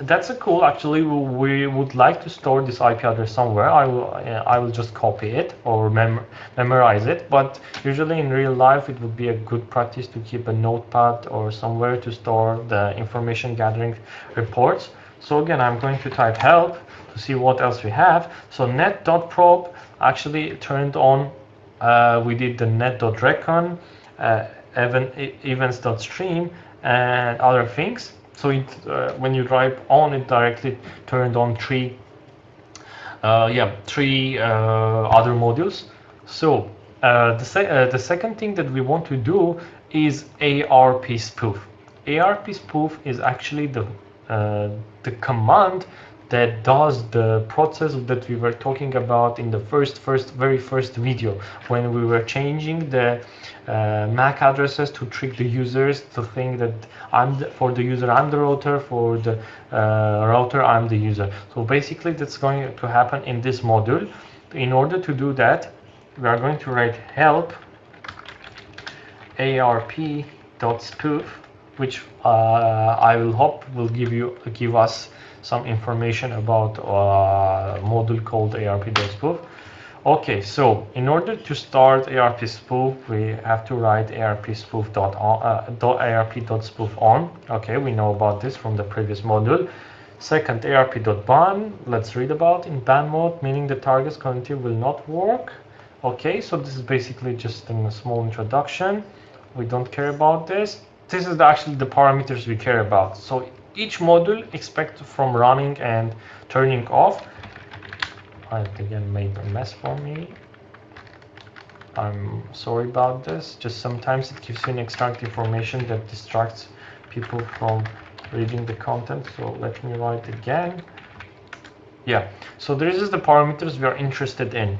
that's a cool actually we would like to store this IP address somewhere. I will uh, I will just copy it or mem memorize it but usually in real life it would be a good practice to keep a notepad or somewhere to store the information gathering reports. So again I'm going to type help to see what else we have. So net.probe actually turned on uh, we did the net.recon uh, event, events.stream and other things so it, uh, when you drive on it directly turned on three, uh, yeah, three uh, other modules. So uh, the, se uh, the second thing that we want to do is ARP spoof. ARP spoof is actually the the command that does the process that we were talking about in the first, first, very first video when we were changing the uh, MAC addresses to trick the users to think that I'm the, for the user I'm the router, for the uh, router I'm the user. So basically that's going to happen in this module. In order to do that, we are going to write help arp.spoof, which uh, I will hope will give you give us some information about a uh, module called ARP.spoof. Okay, so in order to start ARP spoof, we have to write ARP.spoof uh, on. Okay, we know about this from the previous module. Second, ARP dot ban. Let's read about in ban mode, meaning the target's cognitive will not work. Okay, so this is basically just a small introduction. We don't care about this. This is actually the parameters we care about. So each module expect from running and turning off. I again made a mess for me. I'm sorry about this. Just sometimes it gives you an extract information that distracts people from reading the content. So let me write again. Yeah, so this is the parameters we are interested in.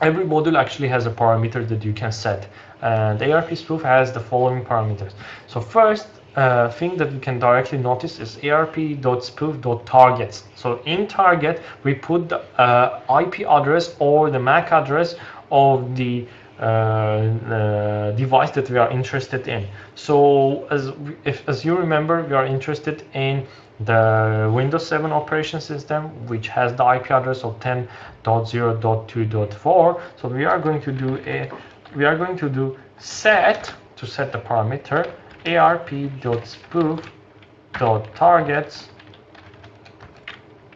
Every module actually has a parameter that you can set. And ARP spoof has the following parameters. So first, uh, thing that we can directly notice is arp.spoof.targets. So in target, we put the uh, IP address or the MAC address of the uh, uh, device that we are interested in. So as if, as you remember, we are interested in the Windows 7 operation system, which has the IP address of 10.0.2.4. So we are going to do a we are going to do set to set the parameter arp.spoof.targets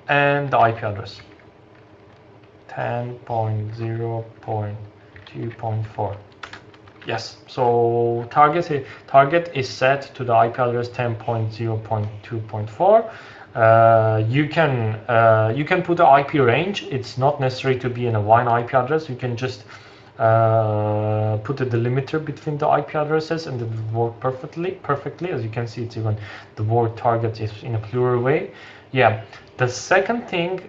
and the IP address. 10.0.2.4 yes so target target is set to the IP address 10.0.2.4 uh, you can uh, you can put the IP range. It's not necessary to be in a one IP address. You can just uh, put a delimiter between the IP addresses and it will work perfectly. Perfectly, as you can see, it's even the word target is in a plural way. Yeah. The second thing,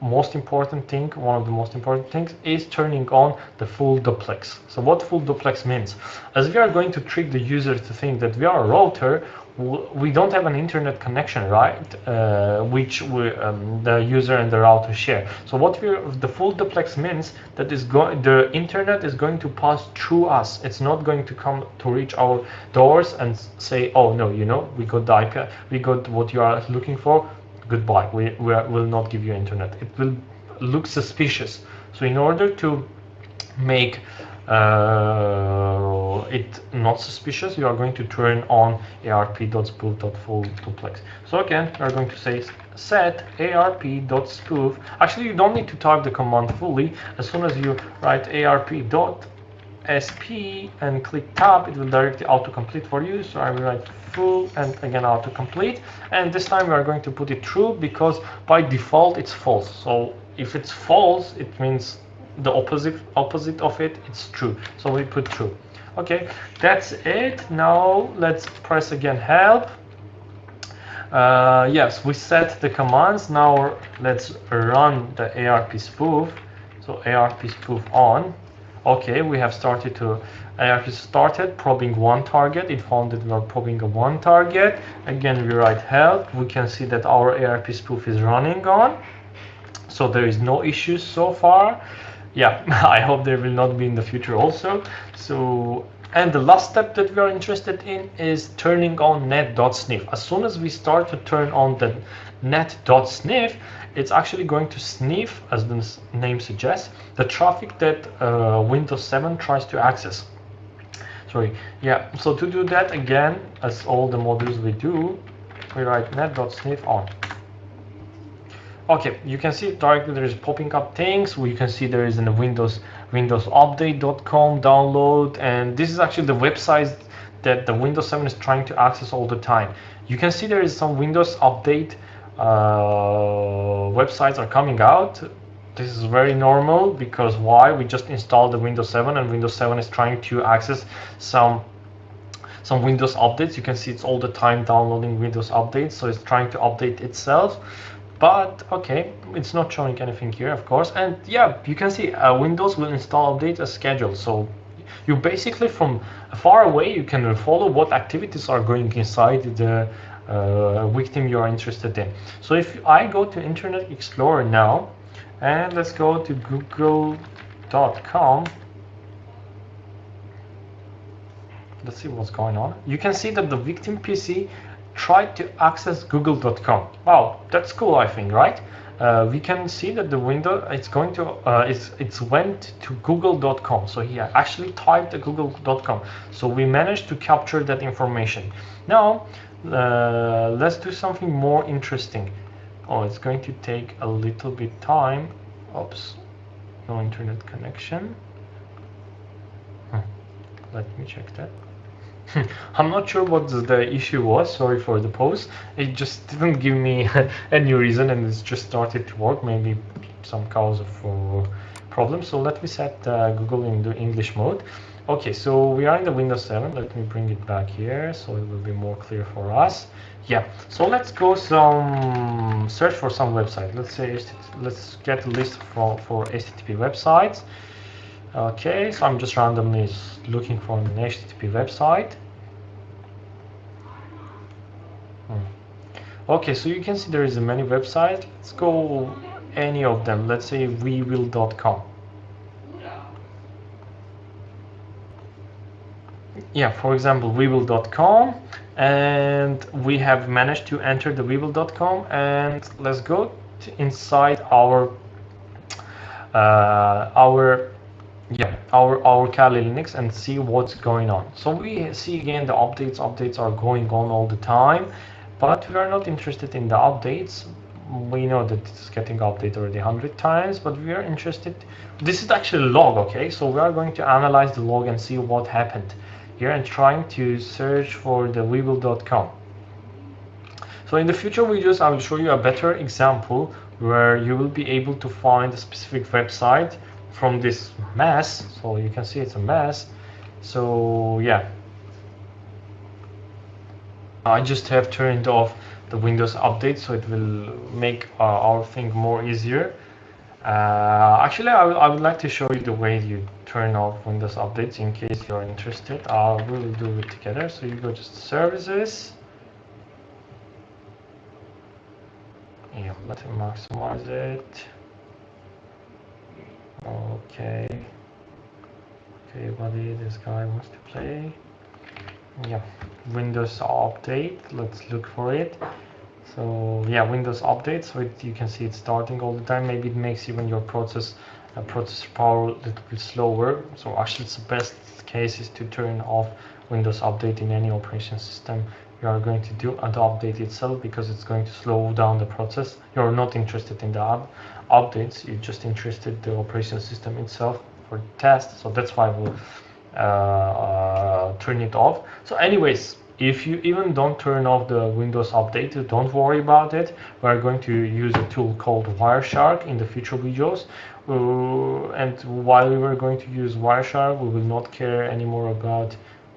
most important thing, one of the most important things, is turning on the full duplex. So what full duplex means? As we are going to trick the user to think that we are a router, we don't have an internet connection, right? Uh, which we, um, the user and the router share. So what we the full duplex means that is going the internet is going to pass through us. It's not going to come to reach our doors and say, oh no, you know, we got the IP, we got what you are looking for. Goodbye. We, we will not give you internet. It will look suspicious. So in order to make uh, it not suspicious, you are going to turn on arp.spoof.full duplex. So again, we are going to say set arp.spoof. Actually, you don't need to type the command fully. As soon as you write arp.sp and click tab, it will directly autocomplete for you. So I will write full and again autocomplete. And this time we are going to put it true because by default it's false. So if it's false, it means the opposite opposite of it, it's true. So we put true. Okay, that's it. Now let's press again help. Uh, yes, we set the commands. Now let's run the ARP spoof. So ARP spoof on. Okay, we have started to ARP started probing one target. It found that we are probing a one target. Again, we write help. We can see that our ARP spoof is running on. So there is no issues so far. Yeah, [LAUGHS] I hope there will not be in the future also. So and the last step that we are interested in is turning on net.sniff. As soon as we start to turn on the net.sniff, it's actually going to sniff, as the name suggests, the traffic that uh, Windows 7 tries to access. Sorry, yeah, so to do that again, as all the modules we do, we write net.sniff on. Okay, you can see directly there is popping up things. We can see there is in the Windows windowsupdate.com download, and this is actually the website that the Windows 7 is trying to access all the time. You can see there is some Windows Update uh, websites are coming out. This is very normal because why? We just installed the Windows 7 and Windows 7 is trying to access some some Windows updates. You can see it's all the time downloading Windows updates, so it's trying to update itself but okay it's not showing anything here of course. And yeah you can see uh, windows will install updates as scheduled. So you basically from far away you can follow what activities are going inside the uh, victim you are interested in. So if i go to internet explorer now and let's go to google.com let's see what's going on. You can see that the victim pc tried to access google.com. Wow, that's cool, I think, right? Uh, we can see that the window it's going to uh, it's it's went to google.com so he actually typed google.com so we managed to capture that information now uh, let's do something more interesting oh it's going to take a little bit time oops no internet connection hmm. let me check that [LAUGHS] I'm not sure what the issue was, sorry for the pause. It just didn't give me [LAUGHS] any reason and it's just started to work, maybe some cause of uh, problem. So let me set uh, Google in the English mode. Okay, so we are in the Windows 7. Let me bring it back here so it will be more clear for us. Yeah, so let's go some search for some website. Let's say let's get a list for, for HTTP websites. Okay, so I'm just randomly looking for an HTTP website. Hmm. Okay, so you can see there is a many websites. Let's go any of them. Let's say wewill.com. Yeah, for example, wewill.com and we have managed to enter the wewill.com and let's go inside our uh, our yeah our our Kali Linux and see what's going on. So we see again the updates updates are going on all the time but we are not interested in the updates. We know that it's getting updated already 100 times but we are interested. This is actually log okay? So we are going to analyze the log and see what happened here and trying to search for the wewill.com so in the future videos I will show you a better example where you will be able to find a specific website from this mess so you can see it's a mess so yeah. I just have turned off the Windows update so it will make uh, our thing more easier. Uh, actually I, I would like to show you the way you turn off Windows updates in case you're interested. I will do it together. So you go to services. Yeah let me maximize it Okay. Okay, buddy, this guy wants to play. Yeah, Windows Update. Let's look for it. So yeah, Windows Update. So it, you can see it's starting all the time. Maybe it makes even your process uh, processor power a little bit slower. So actually, it's the best case is to turn off Windows Update in any operation system you are going to do and update itself because it's going to slow down the process. You're not interested in the up updates, you're just interested in the operation system itself for test. So that's why we'll uh, uh, turn it off. So anyways, if you even don't turn off the Windows Update, don't worry about it. We're going to use a tool called Wireshark in the future videos. Uh, and while we were going to use Wireshark, we will not care anymore about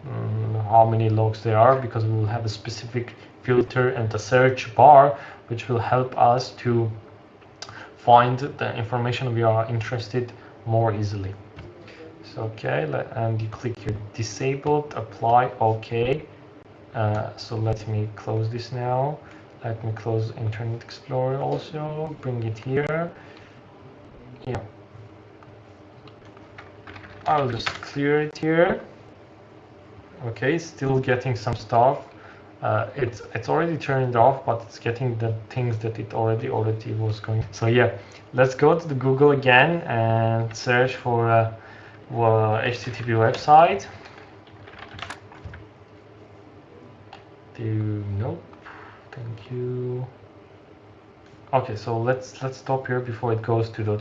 um, how many logs there are because we will have a specific filter and a search bar which will help us to find the information we are interested more easily. So okay, and you click here disabled, apply, okay. Uh, so let me close this now. Let me close Internet Explorer also, bring it here. Yeah. I'll just clear it here. Okay, still getting some stuff. Uh, it's it's already turned off, but it's getting the things that it already already was going. So yeah, let's go to the Google again and search for a, a HTTP website. Do nope. Thank you. Okay, so let's let's stop here before it goes to the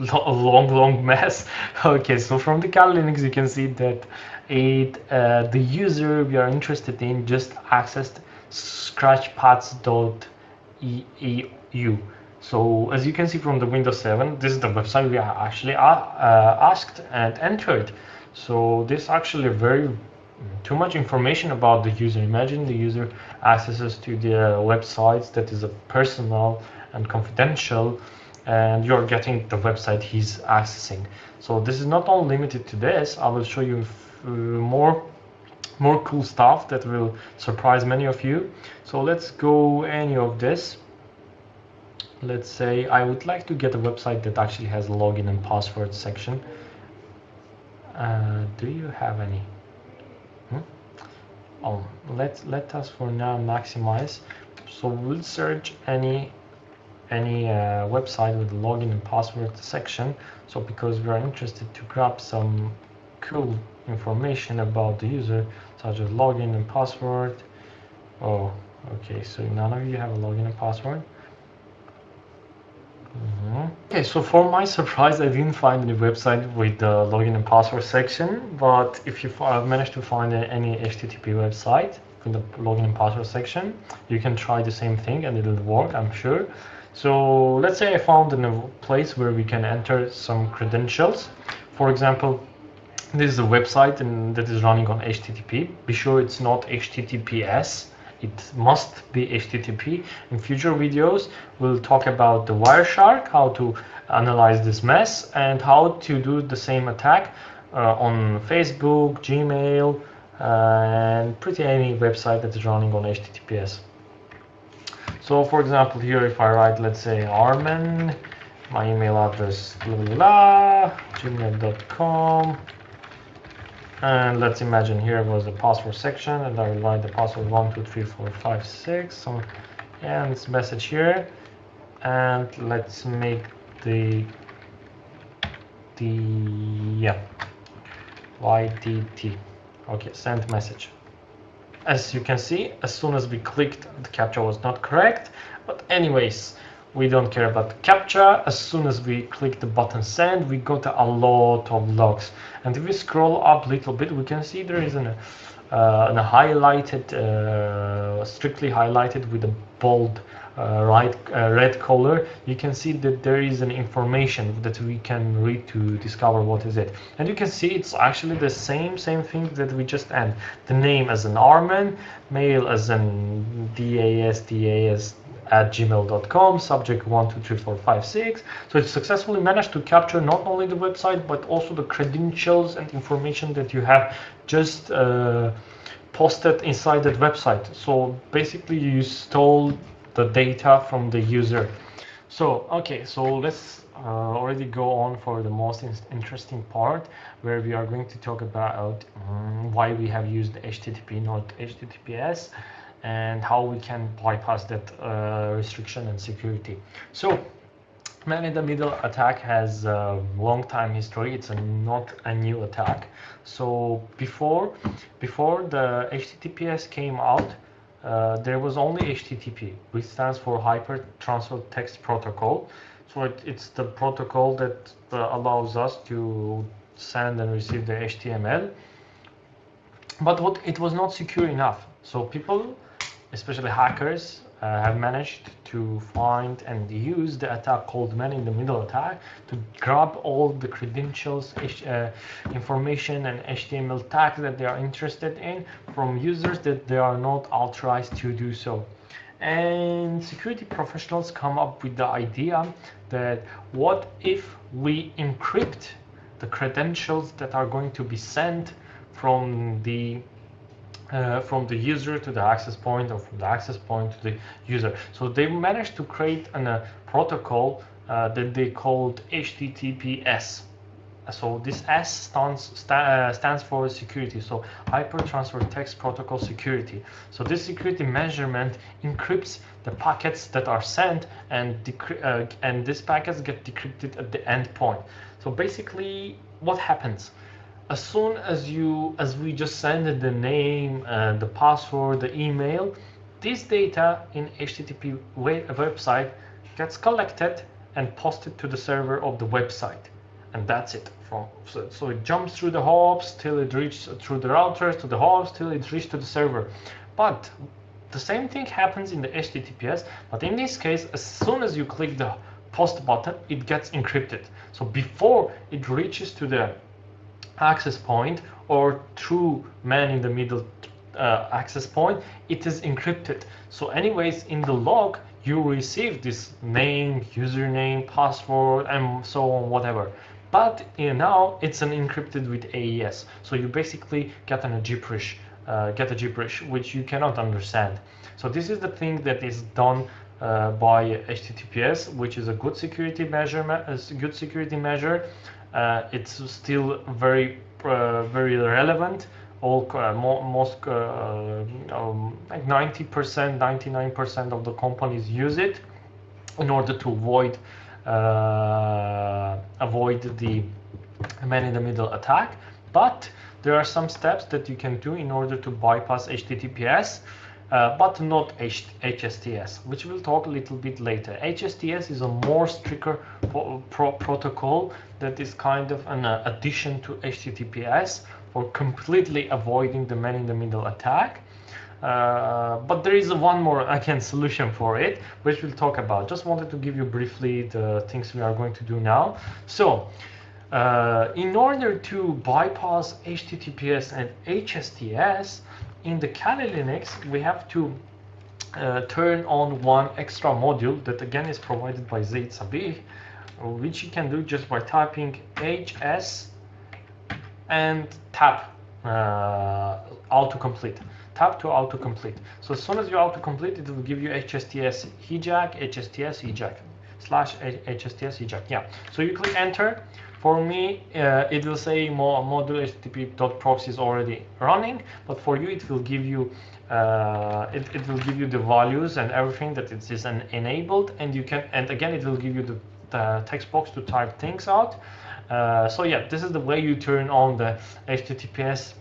long long mess. [LAUGHS] Okay, so from the Kali Linux you can see that it uh, the user we are interested in just accessed scratchpads.eu. So as you can see from the Windows 7, this is the website we actually uh, asked and entered. So this actually very too much information about the user. Imagine the user accesses to the websites that is a personal and confidential and you're getting the website he's accessing. So this is not only limited to this, I will show you uh, more more cool stuff that will surprise many of you. So let's go any of this. Let's say I would like to get a website that actually has a login and password section. Uh, do you have any? oh let let us for now maximize so we'll search any any uh, website with the login and password section so because we are interested to grab some cool information about the user such as login and password oh okay so none of you have a login and password Mm -hmm. Okay, so for my [LAUGHS] surprise, I didn't find any website with the login and password section, but if you managed to find any HTTP website with the login and password section, you can try the same thing and it'll work, I'm sure. So let's say I found a place where we can enter some credentials. For example, this is a website and that is running on HTTP. Be sure it's not HTTPS it must be HTTP. In future videos, we'll talk about the Wireshark, how to analyze this mess, and how to do the same attack uh, on Facebook, Gmail, uh, and pretty any website that is running on HTTPS. So for example, here if I write, let's say Armen, my email address, blah, blah, blah, gmail.com, and let's imagine here was the password section and I will write the password one two three four five six. So and this message here. And let's make the the yeah YTT okay send message as you can see as soon as we clicked the captcha was not correct but anyways we don't care about the captcha. As soon as we click the button send, we got a lot of logs. And if we scroll up a little bit, we can see there is an, uh, an highlighted, uh, strictly highlighted with a bold right, uh, red color. You can see that there is an information that we can read to discover what is it. And you can see it's actually the same, same thing that we just end. The name as an Armen, mail as an DAS, DAS, at gmail.com, subject 123456. So it successfully managed to capture not only the website, but also the credentials and information that you have just uh, posted inside that website. So basically you stole the data from the user. So, okay, so let's uh, already go on for the most interesting part where we are going to talk about um, why we have used HTTP, not HTTPS and how we can bypass that uh, restriction and security. So man in the middle attack has a long time history it's a, not a new attack so before before the https came out uh, there was only http which stands for hyper transfer text protocol. So it, it's the protocol that uh, allows us to send and receive the html but what it was not secure enough. So people, especially hackers, have managed to find and use the attack called man-in-the-middle attack to grab all the credentials, uh, information, and HTML tags that they are interested in from users that they are not authorized to do so. And security professionals come up with the idea that what if we encrypt the credentials that are going to be sent from the uh, from the user to the access point or from the access point to the user. So they managed to create a uh, protocol uh, that they called HTTPS. So this S stands sta uh, stands for security. So Hyper Transfer Text Protocol Security. So this security measurement encrypts the packets that are sent, and uh, and these packets get decrypted at the endpoint. So basically, what happens? As soon as you as we just send the name uh, the password the email this data in http website gets collected and posted to the server of the website. And that's it from so, so it jumps through the hops till it reaches through the routers to the hops till it reaches to the server. But the same thing happens in the https but in this case as soon as you click the post button it gets encrypted. So before it reaches to the access point or through man in the middle uh, access point, it is encrypted. So anyways, in the log, you receive this name, username, password, and so on, whatever. But you know, now it's an encrypted with AES. So you basically get an, a gibberish, uh, get a gibberish, which you cannot understand. So this is the thing that is done uh, by HTTPS, which is a good security measure, a good security measure it's still very uh, very relevant. All uh, most um, like 90%, 99% of the companies use it in order to avoid avoid the man in the middle attack. But there are some steps that you can do in order to bypass HTTPS uh, but not H HSTS, which we'll talk a little bit later. HSTS is a more stricter pro protocol that is kind of an uh, addition to HTTPS for completely avoiding the man-in-the-middle attack. Uh, but there is one more again solution for it, which we'll talk about. Just wanted to give you briefly the things we are going to do now. So, uh, in order to bypass HTTPS and HSTS, in the Kali Linux, we have to uh, turn on one extra module that again is provided by Zaid which you can do just by typing HS and tab uh, autocomplete. Tab to autocomplete. So as soon as you autocomplete, it will give you HSTS hijack, HSTS hijack, slash HSTS hijack. Yeah. So you click enter for me, uh, it will say more module http.proxy is already running, but for you, it will give you uh, it, it will give you the values and everything that it is an enabled, and you can and again it will give you the, the text box to type things out. Uh, so yeah, this is the way you turn on the HTTPS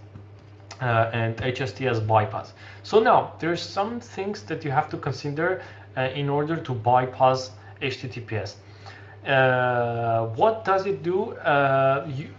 uh, and HSTS bypass. So now there's some things that you have to consider uh, in order to bypass HTTPS. Uh, what does it do? Uh, you,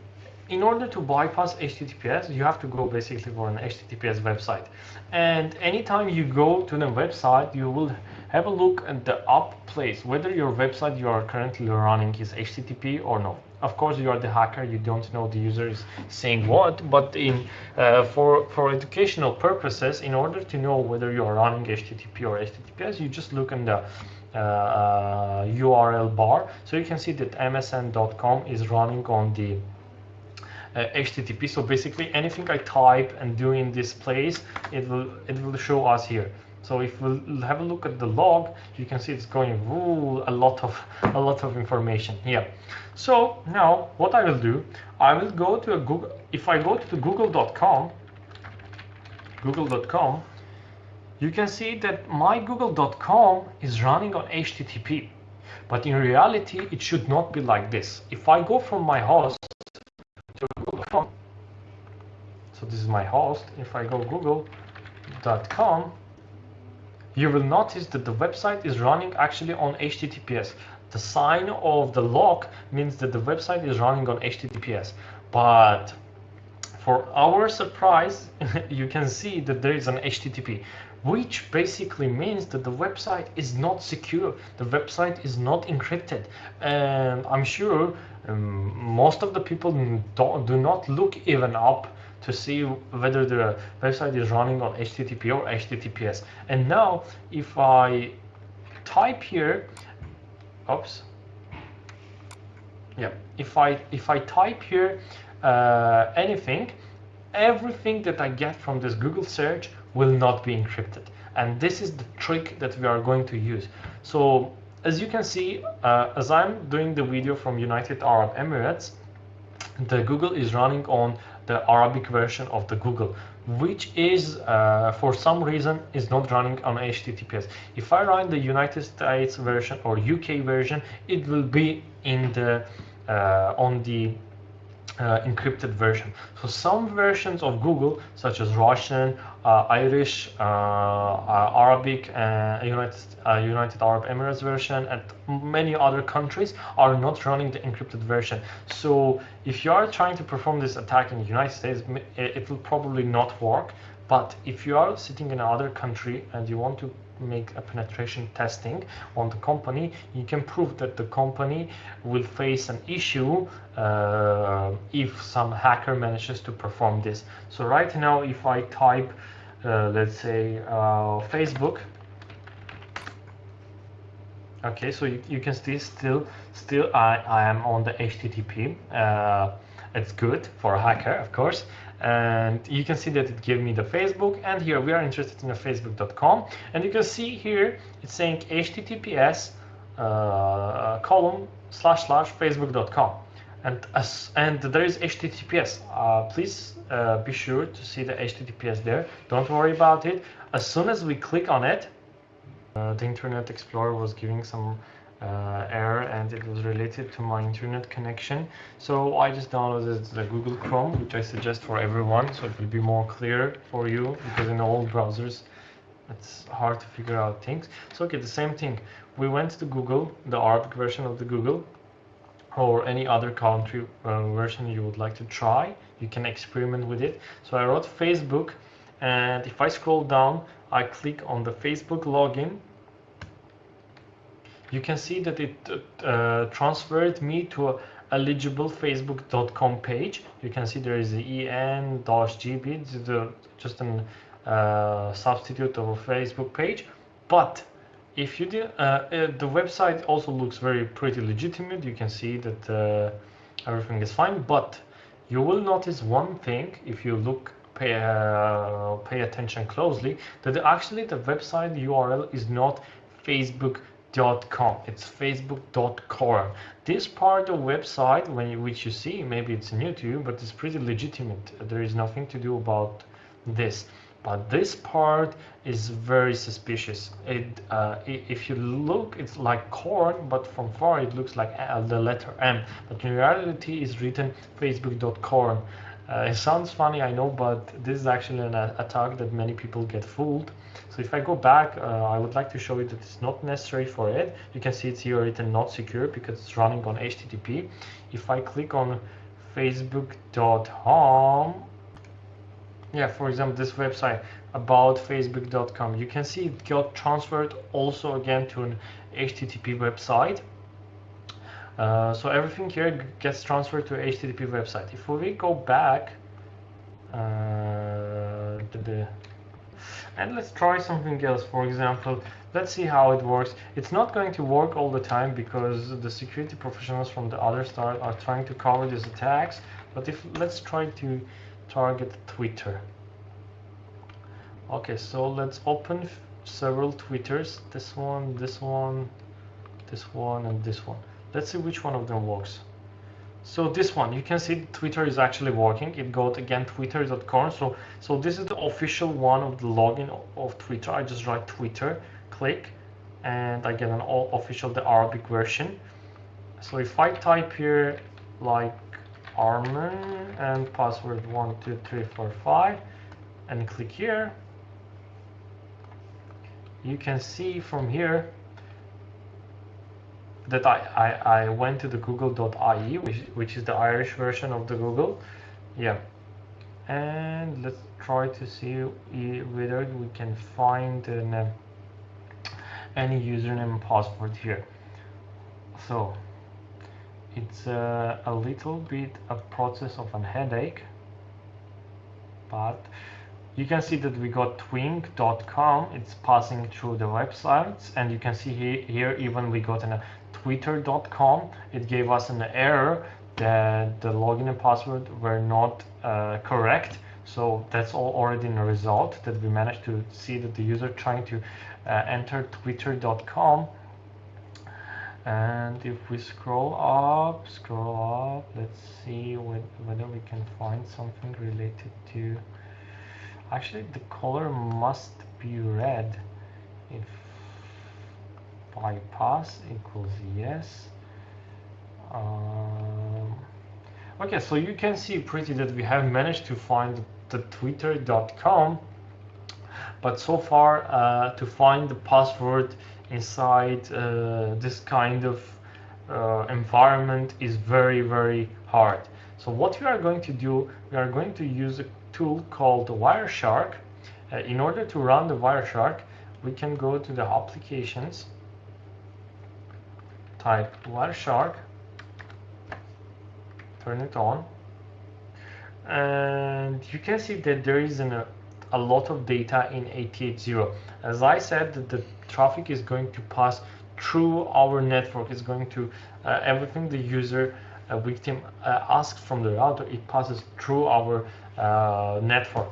in order to bypass HTTPS, you have to go basically for an HTTPS website. And anytime you go to the website, you will have a look at the up place, whether your website you are currently running is HTTP or not. Of course, you are the hacker, you don't know the user is saying what, but in uh, for, for educational purposes, in order to know whether you are running HTTP or HTTPS, you just look in the URL uh, bar. So you can see that msn.com is running on the uh, HTTP. So basically anything I type and do in this place, it will it will show us here. So if we we'll have a look at the log, you can see it's going ooh, a lot of [LAUGHS] a lot of information here. So now what I will do, I will go to a Google. If I go to google.com, google.com, you can see that my google.com is running on HTTP. But in reality, it should not be like this. If I go from my host to google.com, so this is my host, if I go google.com, you will notice that the website is running actually on HTTPS. The sign of the lock means that the website is running on HTTPS. But for our surprise, [LAUGHS] you can see that there is an HTTP, which basically means that the website is not secure. The website is not encrypted. And I'm sure um, most of the people don't, do not look even up to see whether the website is running on HTTP or HTTPS. And now if I type here, oops, yeah, if I, if I type here uh, anything, everything that I get from this Google search will not be encrypted. And this is the trick that we are going to use. So as you can see, uh, as I'm doing the video from United Arab Emirates, the Google is running on the Arabic version of the Google, which is, uh, for some reason, is not running on HTTPS. If I run the United States version or UK version, it will be in the uh, on the uh, encrypted version. So some versions of Google, such as Russian, uh, Irish, uh, uh Arabic, and United, uh, United Arab Emirates version, and many other countries are not running the encrypted version. So if you are trying to perform this attack in the United States, it will probably not work. But if you are sitting in another country and you want to make a penetration testing on the company, you can prove that the company will face an issue uh, if some hacker manages to perform this. So right now, if I type, uh, let's say, uh, Facebook, okay, so you, you can see still, still I, I am on the HTTP. Uh, it's good for a hacker, of course and you can see that it gave me the Facebook and here we are interested in the facebook.com and you can see here it's saying https uh, column slash slash facebook.com and as and there is https uh, please uh, be sure to see the https there. Don't worry about it. As soon as we click on it uh, the internet explorer was giving some uh, error and it was related to my internet connection. So I just downloaded the Google Chrome, which I suggest for everyone, so it will be more clear for you because in all browsers it's hard to figure out things. So okay, the same thing. We went to Google, the Arabic version of the Google, or any other country uh, version you would like to try. You can experiment with it. So I wrote Facebook, and if I scroll down, I click on the Facebook login you can see that it uh, transferred me to a eligible facebook.com page. You can see there is the en-gb just a uh, substitute of a facebook page. But if you do uh, uh, the website also looks very pretty legitimate. You can see that uh, everything is fine. But you will notice one thing if you look pay uh, pay attention closely that actually the website url is not facebook facebook.com it's facebook.com this part of the website when you, which you see maybe it's new to you but it's pretty legitimate. There is nothing to do about this. But this part is very suspicious. It uh, if you look it's like corn but from far it looks like the letter m. But in reality it's written facebook.com uh, it sounds funny, I know, but this is actually an attack that many people get fooled. So if I go back, uh, I would like to show you that it's not necessary for it. You can see it's here written not secure because it's running on HTTP. If I click on facebook.com, yeah, for example, this website about facebook.com, you can see it got transferred also again to an HTTP website. Uh, so everything here gets transferred to HTTP website. If we go back uh, to the and let's try something else. For example, let's see how it works. It's not going to work all the time because the security professionals from the other side are trying to cover these attacks. But if let's try to target Twitter. Okay, so let's open several Twitters. This one, this one, this one, and this one. Let's see which one of them works. So this one, you can see Twitter is actually working. It got again twitter.com. So, so this is the official one of the login of Twitter. I just write Twitter, click, and I get an all official, the Arabic version. So if I type here like Armen and password one, two, three, four, five, and click here, you can see from here that I, I, I went to the google.ie, which, which is the Irish version of the Google. Yeah. and let's try to see whether we can find an, uh, any username and password here so it's uh, a little bit a process of an headache but you can see that we got twink.com it's passing through the websites and you can see here, here even we got a twitter.com it gave us an error that the login and password were not uh, correct. So that's all already in the result that we managed to see that the user trying to uh, enter twitter.com and if we scroll up scroll up let's see whether we can find something related to actually the color must be red. If bypass equals yes. Um, okay so you can see pretty that we have managed to find the twitter.com but so far uh, to find the password inside uh, this kind of uh, environment is very very hard. So what we are going to do we are going to use a tool called Wireshark. Uh, in order to run the Wireshark, we can go to the applications, type Wireshark, turn it on, and you can see that there is an, a, lot of data in 880. As I said, the, the traffic is going to pass through our network. It's going to, uh, everything the user a victim uh, asks from the router, it passes through our uh, network.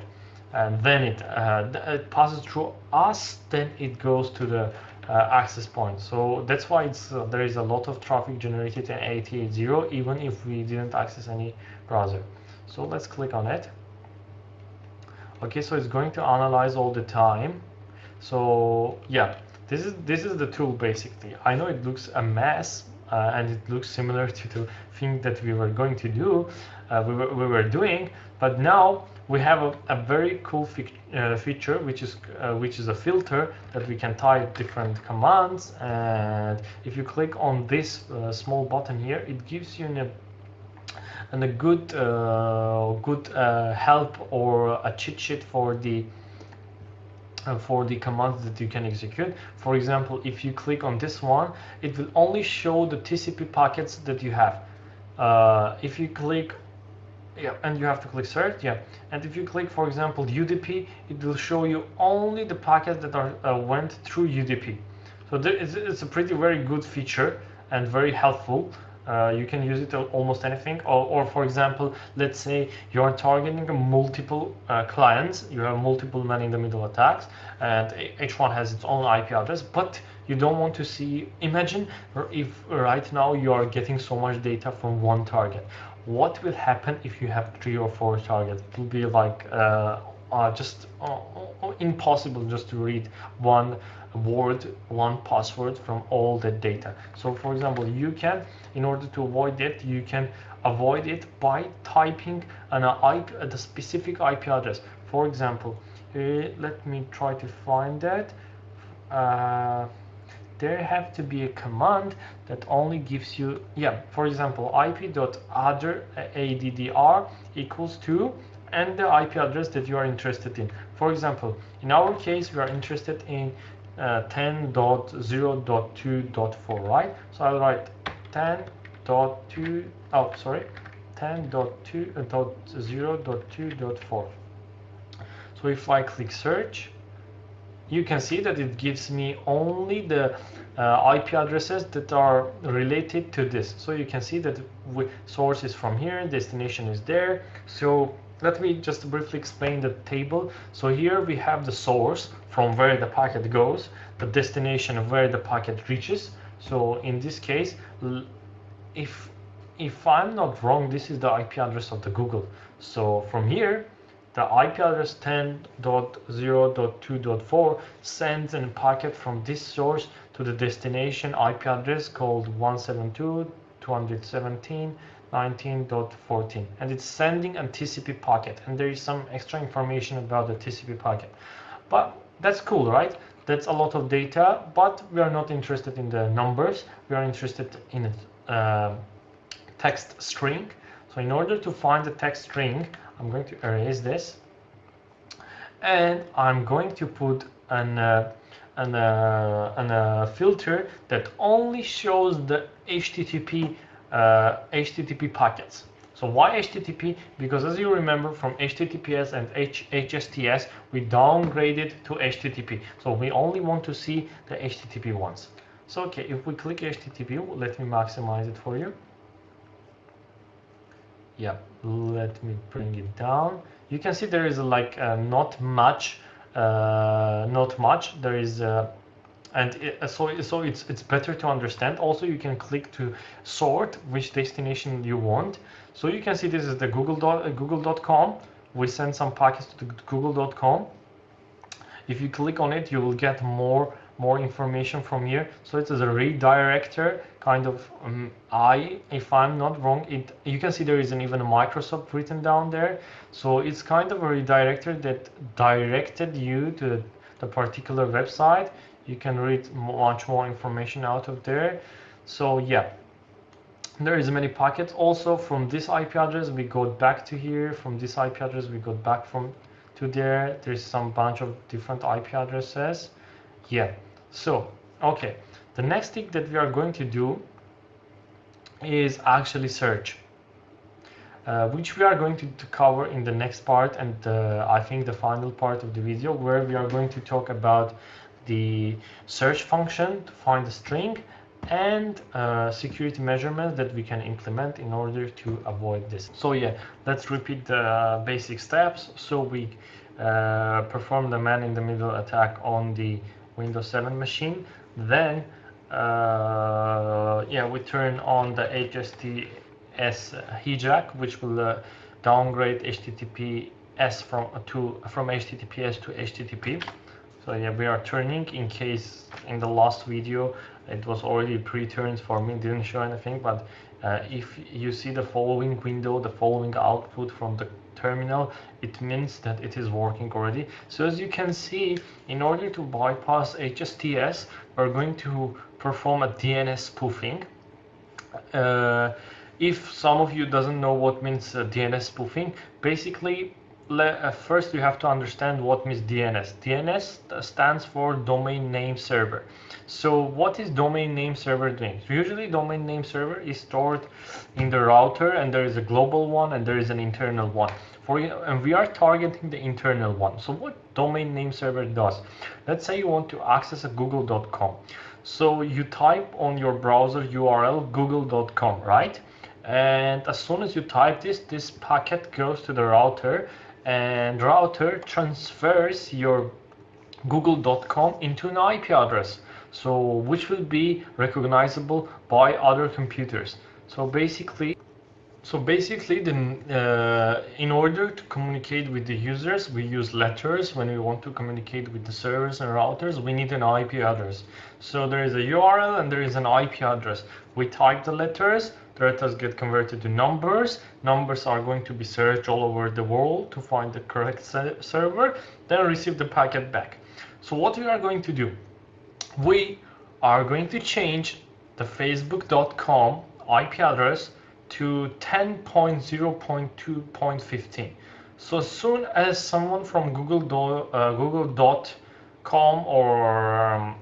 And then it, uh, it passes through us, then it goes to the access point. So that's why it's there is a lot of traffic generated in 880, even if we didn't access any browser. So let's click on it. Okay, so it's going to analyze all the time. So yeah, this is this is the tool basically. I know it looks a mess, uh, and it looks similar [LAUGHS] to the thing that we were going to do, uh, we, were, we were doing, but now we have a, a very cool uh, feature, which is uh, which is a filter that we can type different commands, and if you click on this uh, small button here, it gives you an, and a good uh, good help or a cheat sheet for the uh, for the commands that you can execute. For example, if you click on this one, it will only show the TCP packets that you have. Uh, if you click, yeah, and you have to click search, yeah. And if you click, for example, UDP, it will show you only the packets that are uh, went through UDP. So there is, it's a pretty very good feature and very helpful. Uh, you can use it almost anything. Or, or, for example, let's say you are targeting multiple uh, clients, you have multiple man-in-the-middle attacks, and each one has its own IP address, but you don't want to see, imagine if right now you are getting so much data from one target. What will happen if you have three or four targets? It will be like uh, uh just uh, impossible just to read one word, one password from all the data. So for example, you can, in order to avoid that, you can avoid it by typing an IP, the specific IP address. For example, uh, let me try to find that. There have to be a command that only gives you, yeah, for example, ip.addr equals to and the IP address that you are interested in. For example, in our case, we are interested in uh, 10.0.2.4, right? So I'll write 10.2, oh, sorry, 10.2.0.2.4. Uh, so if I click search, you can see that it gives me only the uh, IP addresses that are related to this. So you can see that source is from here, destination is there. So let me just briefly explain the table. So here we have the source from where the packet goes, the destination where the packet reaches. So in this case, if if I'm not wrong, this is the IP address of the Google. So from here, the IP address 10.0.2.4 sends a packet from this source to the destination IP address called 172.217.19.14 and it's sending a TCP packet and there is some extra information about the TCP packet. But that's cool right? That's a lot of data but we are not interested in the numbers. We are interested in a uh, text string. So in order to find the text string, I'm going to erase this and I'm going to put an, uh, an, uh, an uh, filter that only shows the HTTP, HTTP uh, packets. So why HTTP? Because as you remember from HTTPS and H HSTS, we downgraded to HTTP. So we only want to see the HTTP ones. So okay, if we click HTTP, let me maximize it for you. Yeah, let me bring it down. You can see there is like uh, not much, uh, not much. There is uh, and it, so so it's it's better to understand also you can click to sort which destination you want so you can see this is the google dot uh, google.com we send some packets to google.com if you click on it you will get more more information from here. So it is a redirector kind of um, i if i'm not wrong it you can see there isn't even a microsoft written down there. So it's kind of a redirector that directed you to the particular website. You can read much more information out of there. So yeah. There is many packets. Also from this IP address we go back to here. From this IP address we go back from to there. There's some bunch of different IP addresses. Yeah so okay the next thing that we are going to do is actually search uh, which we are going to, to, cover in the next part and uh, I think the final part of the video where we are going to talk about the search function to find the string and uh, security measurements that we can implement in order to avoid this. So yeah, let's repeat the basic steps. So we uh, perform the man-in-the-middle attack on the Windows 7 machine. Then uh, yeah, we turn on the HSTS hijack, which will uh, downgrade HTTPS from to from HTTPS to HTTP. So yeah, we are turning in case in the last video it was already pre-turned for me, didn't show anything, but uh, if you see the following window, the following output from the terminal, it means that it is working already. So as you can see, in order to bypass HSTS, we're going to perform a DNS spoofing. Uh, if some of you doesn't know what means uh, DNS spoofing, basically Uh, first you have to understand what means DNS. DNS uh, stands for domain name server. So what is domain name server doing? Usually domain name server is stored in the router and there is a global one and there is an internal one. For and we are targeting the internal one. So what domain name server does? Let's say you want to access a google.com. So you type on your browser URL google.com, right? And as soon as you type this, this packet goes to the router and router transfers your google.com into an IP address. So which will be recognizable by other computers. So basically so basically then uh, in order to communicate with the users we use letters. When we want to communicate with the servers and routers we need an IP address. So there is a URL and there is an IP address. We type the letters letters get converted to numbers. Numbers are going to be searched all over the world to find the correct server, then receive the packet back. So what we are going to do, we are going to change the facebook.com IP address to 10.0.2.15. So as soon as someone from uh, Google.com or um,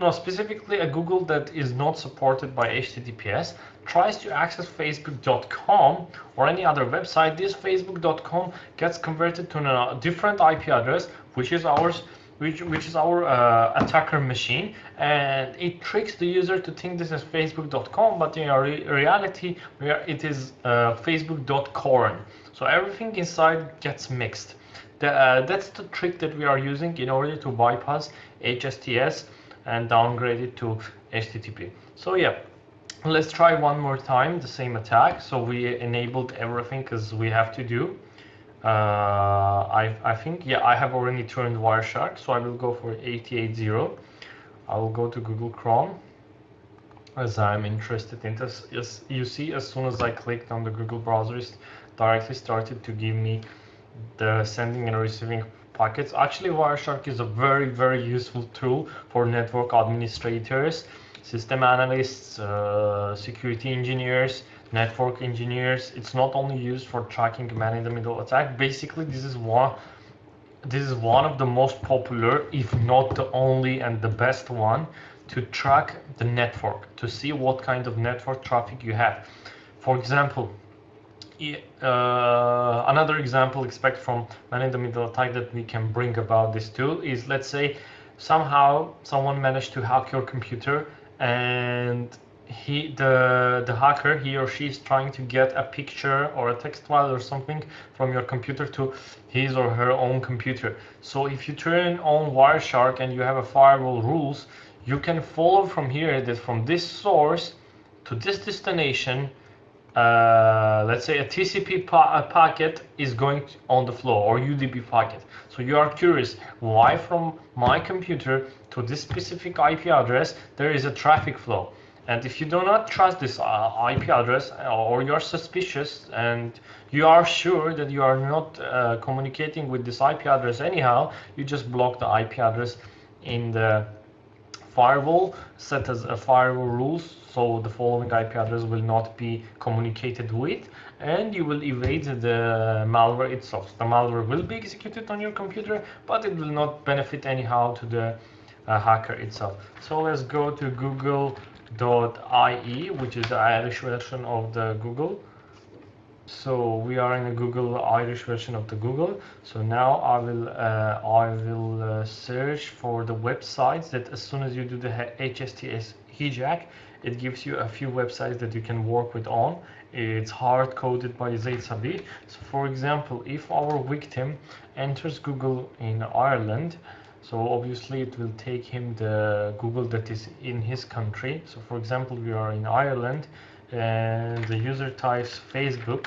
no, specifically a Google that is not supported by HTTPS tries to access facebook.com or any other website, this facebook.com gets converted to a different IP address, which is ours, which, which is our uh, attacker machine, and it tricks the user to think this is facebook.com, but in re reality, it is uh, facebook.corn. So everything inside gets mixed. The, uh, that's the trick that we are using in order to bypass HSTS and downgrade it to HTTP. So yeah, let's try one more time the same attack. So we enabled everything because we have to do. Uh, I, I think, yeah, I have already turned Wireshark, so I will go for 880. I will go to Google Chrome as I'm interested in this. As you see, as soon as I clicked on the Google browser, it directly started to give me the sending and receiving Actually, Wireshark is a very, very useful tool for network administrators, system analysts, uh, security engineers network engineers. It's not only used for tracking man-in-the-middle attack. Basically, this is one this is one of the most popular, if not the only and the best one, to track the network, to see what kind of network traffic you have. For example, uh, another example expect from man-in-the-middle attack that we can bring about this tool is let's say somehow someone managed to hack your computer and he the the hacker he or she is trying to get a picture or a text file or something from your computer to his or her own computer. So if you turn on wireshark and you have a firewall rules you can follow from here that from this source to this destination uh, let's say a TCP a packet is going on the flow or UDP packet. So you are curious why from my computer to this specific IP address there is a traffic flow. And if you do not trust this uh, IP address uh, or you're suspicious and you are sure that you are not uh, communicating with this IP address anyhow, you just block the IP address in the firewall, set as a firewall rules, so the following IP address will not be communicated with, and you will evade the malware itself. The malware will be executed on your computer, but it will not benefit anyhow to the uh, hacker itself. So let's go to google.ie which is the Irish version of the Google. So we are in a Google Irish version of the Google. So now I will uh, I will uh, search for the websites that as soon as you do the HSTS hijack, it gives you a few websites that you can work with on. It's hard coded by ZSAB. So for example, if our victim enters Google in Ireland, so obviously it will take him the Google that is in his country. So for example, we are in Ireland and the user types Facebook.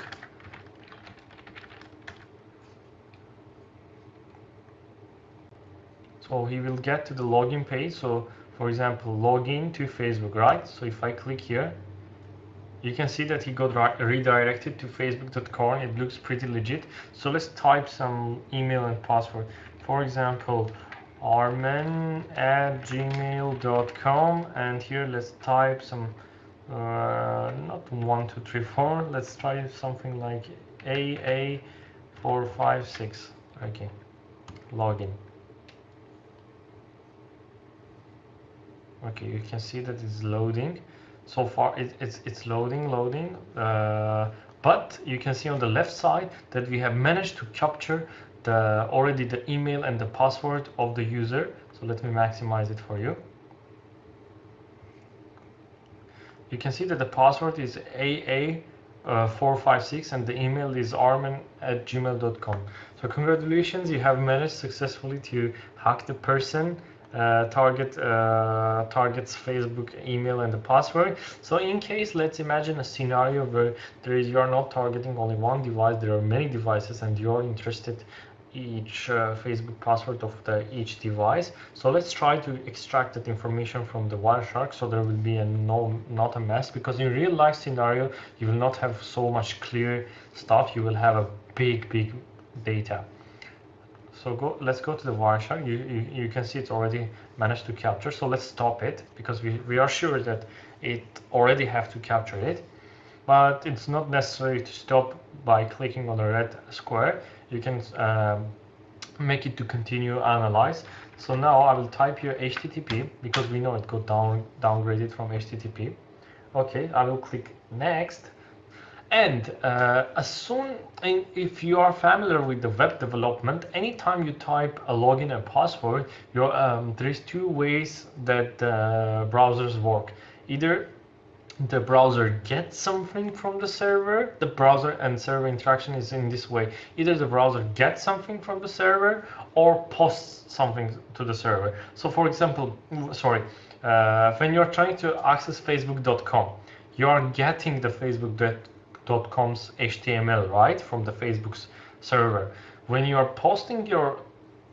So he will get to the login page. So for example, login to Facebook, right? So if I click here, you can see that he got redirected to facebook.com. It looks pretty legit. So let's type some email and password. For example, armen at gmail.com and here let's type some uh, not one two three four. Let's try something like aa456 okay. Login. Okay you can see that it's loading. So far it, it's it's loading loading. Uh, but you can see on the left side that we have managed to capture the already the email and the password of the user. So let me maximize it for you. You can see that the password is AA456 uh, and the email is armen at gmail.com. So congratulations, you have managed successfully to hack the person uh, target uh, targets Facebook email and the password. So in case, let's imagine a scenario where there is you are not targeting only one device, there are many devices, and you are interested each uh, Facebook password of the each device. So let's try to extract that information from the Wireshark so there will be a no not a mess because in real life scenario you will not have so much clear stuff. You will have a big big data. So go, let's go to the Wireshark. You, you, you can see it's already managed to capture. So let's stop it because we, we are sure that it already have to capture it. But it's not necessary to stop by clicking on the red square you can um, make it to continue analyze. So now I will type here HTTP because we know it got down downgraded from HTTP. Okay, I will click next. And uh, as soon, if you are familiar with the web development, anytime you type a login and password, um, there is two ways that uh, browsers work. Either the browser gets something from the server. The browser and server interaction is in this way. Either the browser gets something from the server or posts something to the server. So for example, sorry, uh, when you're trying to access facebook.com, you are getting the facebook.com's HTML, right, from the Facebook's server. When you are posting your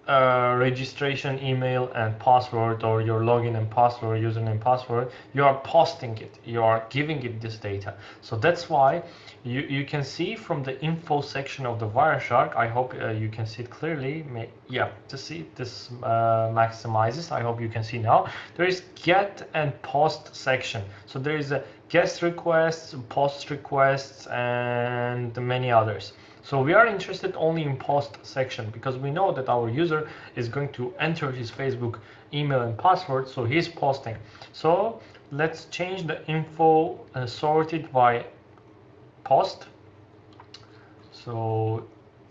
uh, registration email and password or your login and password, username password, you are posting it, you are giving it this data. So that's why you, you can see from the info section of the Wireshark, I hope uh, you can see it clearly. May, yeah, to see this uh, maximizes, I hope you can see now. There is get and post section. So there is a guest requests, post requests, and many others. So we are interested only in post section because we know that our user is going to enter his Facebook email and password, so he's posting. So let's change the info uh, sorted by post. So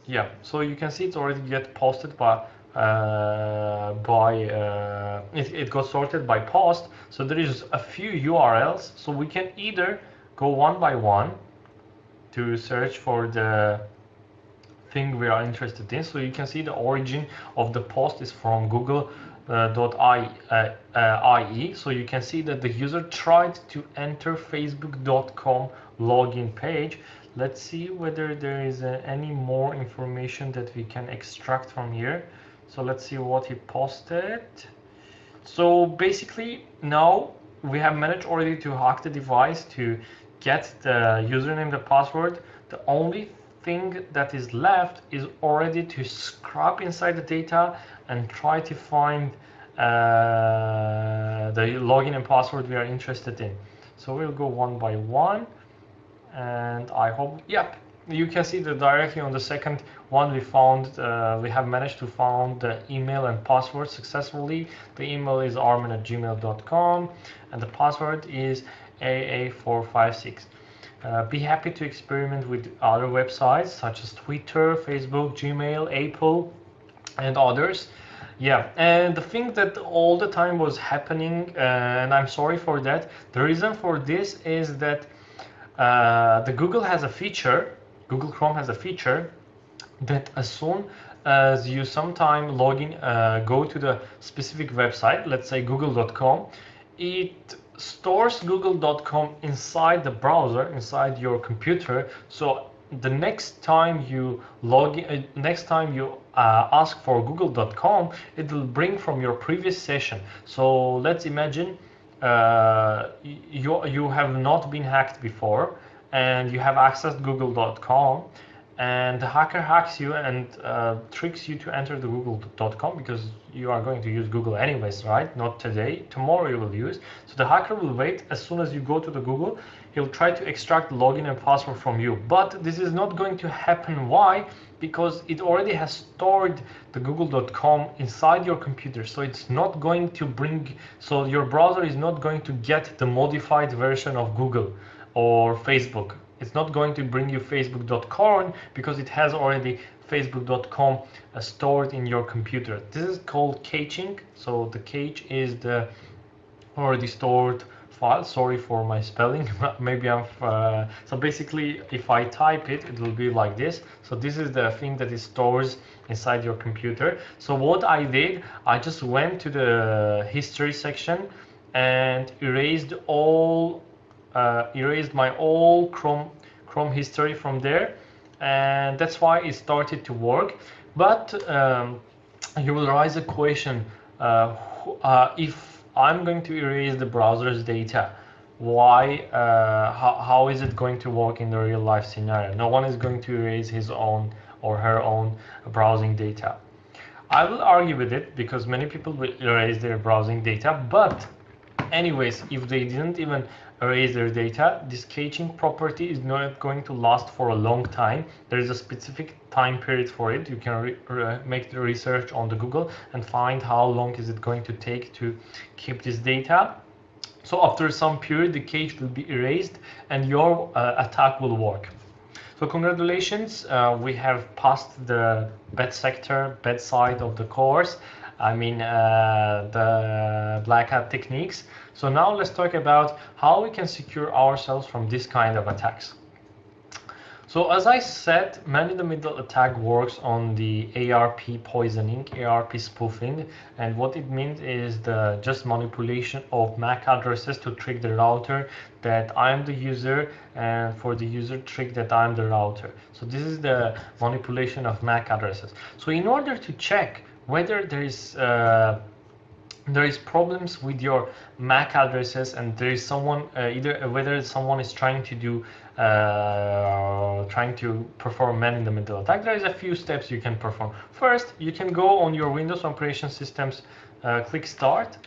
yeah, so you can see it's already get posted by uh, by uh, it, it got sorted by post. So there is a few URLs. So we can either go one by one to search for the thing we are interested in. So you can see the origin of the post is from Google. Uh, .ie, uh, uh, IE. So you can see that the user tried to enter facebook.com login page. Let's see whether there is uh, any more information that we can extract from here. So let's see what he posted. So basically now we have managed already to hack the device to get the username, the password. The only thing that is left is already to scrub inside the data and try to find uh, the login and password we are interested in. So we'll go one by one and I hope, yep, you can see that directly on the second one we found, uh, we have managed to find the email and password successfully. The email is armin at gmail.com and the password is AA456. Uh, be happy to experiment with other websites such as Twitter, Facebook, Gmail, Apple, and others. Yeah, and the thing that all the time was happening, uh, and I'm sorry for that, the reason for this is that uh, the Google has a feature, Google Chrome has a feature that as soon as you sometime log in, uh, go to the specific website, let's say google.com, it stores google.com inside the browser, inside your computer. So the next time you log in, uh, next time you uh, ask for google.com, it will bring from your previous session. So let's imagine uh, you, you have not been hacked before and you have accessed google.com and the hacker hacks you and uh, tricks you to enter the google.com because you are going to use google anyways right? Not today. Tomorrow you will use. So the hacker will wait. As soon as you go to the google he'll try to extract login and password from you. But this is not going to happen. Why? Because it already has stored the google.com inside your computer. So it's not going to bring so your browser is not going to get the modified version of google or facebook it's not going to bring you facebook.com because it has already facebook.com uh, stored in your computer. This is called caching. So the cache is the already stored file. Sorry for my spelling. [LAUGHS] Maybe I'm. Uh, so basically, if I type it, it will be like this. So this is the thing that is stores inside your computer. So what I did, I just went to the history section and erased all uh, erased my all Chrome Chrome history from there, and that's why it started to work. But um, you will raise a question: uh, uh, if I'm going to erase the browser's data, why? Uh, how, how is it going to work in the real life scenario? No one is going to erase his own or her own browsing data. I will argue with it because many people will erase their browsing data, but anyways, if they didn't even erase their data, this caching property is not going to last for a long time. There is a specific time period for it. You can make the research on the Google and find how long is it going to take to keep this data. So after some period, the cache will be erased and your uh, attack will work. So congratulations, uh, we have passed the bad sector, bad side of the course. I mean uh, the black hat techniques. So now let's talk about how we can secure ourselves from this kind of attacks. So as I said, man-in-the-middle attack works on the ARP poisoning, ARP spoofing, and what it means is the just manipulation of MAC addresses to trick the router that I'm the user and for the user trick that I'm the router. So this is the manipulation of MAC addresses. So in order to check whether there is uh, there is problems with your MAC addresses and there is someone uh, either uh, whether someone is trying to do uh, trying to perform man-in-the-middle attack, there is a few steps you can perform. First, you can go on your Windows operation systems, uh, click Start,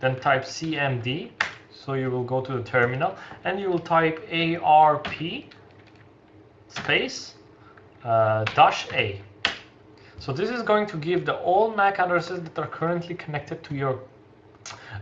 then type CMD. So you will go to the terminal and you will type ARP space uh, dash A. So this is going to give the all MAC addresses that are currently connected to your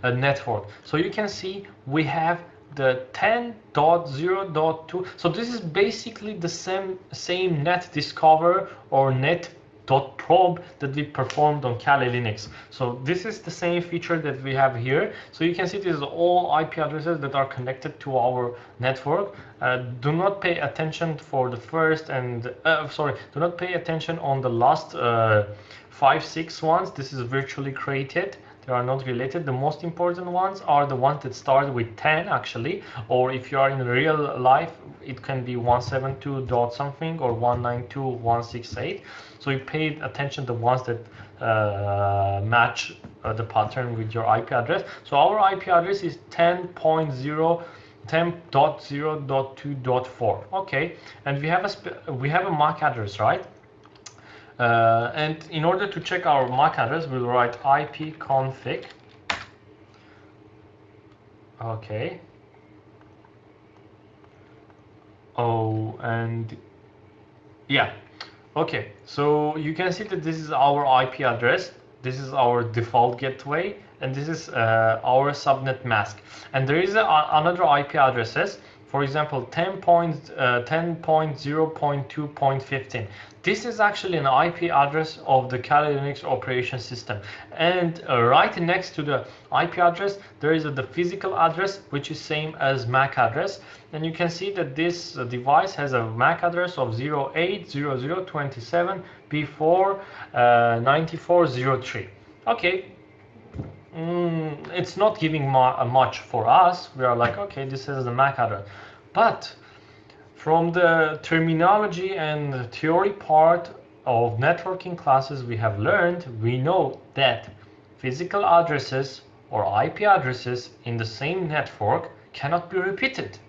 uh, network. So you can see we have the 10.0.2. So this is basically the same same net discover or net probe that we performed on Kali Linux. So this is the same feature that we have here. So you can see this is all IP addresses that are connected to our network. Uh, do not pay attention for the first and uh, sorry, do not pay attention on the last uh, five, six ones. This is virtually created they are not related. The most important ones are the ones that start with 10 actually, or if you are in real life, it can be 172 dot something or 192.168. So you pay attention to the ones that uh, match uh, the pattern with your IP address. So our IP address is 10.0 10.0.2.4 okay and we have a we have a MAC address right uh, and in order to check our MAC address, we'll write ipconfig. Okay. Oh, and yeah. Okay, so you can see that this is our IP address. This is our default gateway, and this is uh, our subnet mask. And there is a, another IP addresses for example 10.0.2.15 uh, this is actually an IP address of the Kali Linux operation system and uh, right next to the IP address there is a, the physical address which is same as MAC address and you can see that this uh, device has a MAC address of 080027 before uh, 9403 okay mm, it's not giving much for us. We are like, okay, this is the MAC address. But from the terminology and the theory part of networking classes we have learned, we know that physical addresses or IP addresses in the same network cannot be repeated.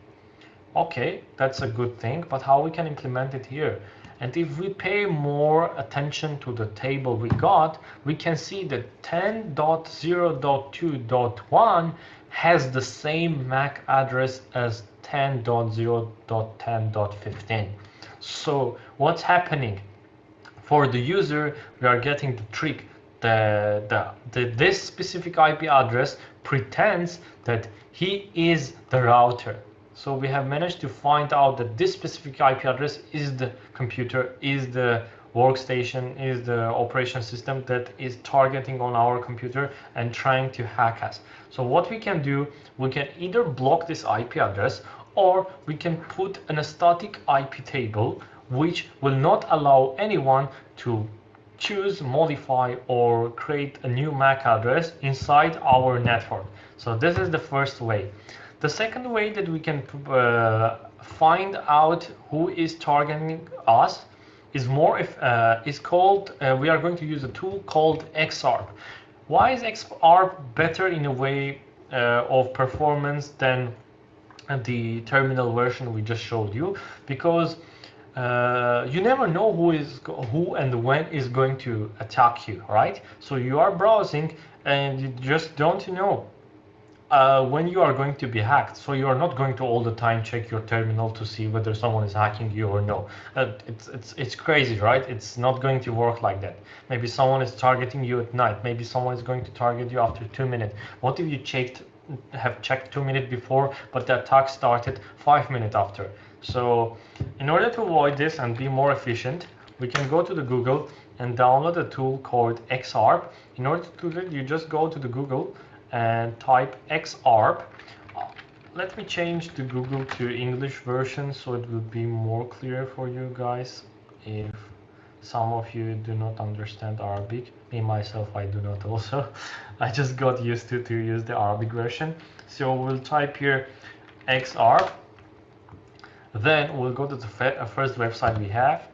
Okay, that's a good thing, but how we can implement it here? And if we pay more attention to the table we got, we can see that 10.0.2.1 has the same MAC address as 10.0.10.15. So what's happening? For the user, we are getting the trick. The, the, the, this specific IP address pretends that he is the router. So we have managed to find out that this specific IP address is the computer, is the workstation, is the operation system that is targeting on our computer and trying to hack us. So what we can do, we can either block this IP address or we can put an static IP table which will not allow anyone to choose, modify or create a new MAC address inside our network. So this is the first way. The second way that we can uh, find out who is targeting us is more if uh, is called uh, we are going to use a tool called XARP. Why is XARP better in a way uh, of performance than the terminal version we just showed you? Because uh, you never know who is who and when is going to attack you, right? So you are browsing and you just don't know uh, when you are going to be hacked. So you are not going to all the time check your terminal to see whether someone is hacking you or no. Uh, it's, it's, it's crazy, right? It's not going to work like that. Maybe someone is targeting you at night. Maybe someone is going to target you after two minutes. What if you checked, have checked two minutes before, but the attack started five minutes after? So in order to avoid this and be more efficient, we can go to the Google and download a tool called XARP. In order to do that, you just go to the Google and type xarp. Let me change the Google to English version so it will be more clear for you guys if some of you do not understand Arabic. Me myself, I do not also. [LAUGHS] I just got used to to use the Arabic version. So we'll type here xarp. Then we'll go to the uh, first website we have.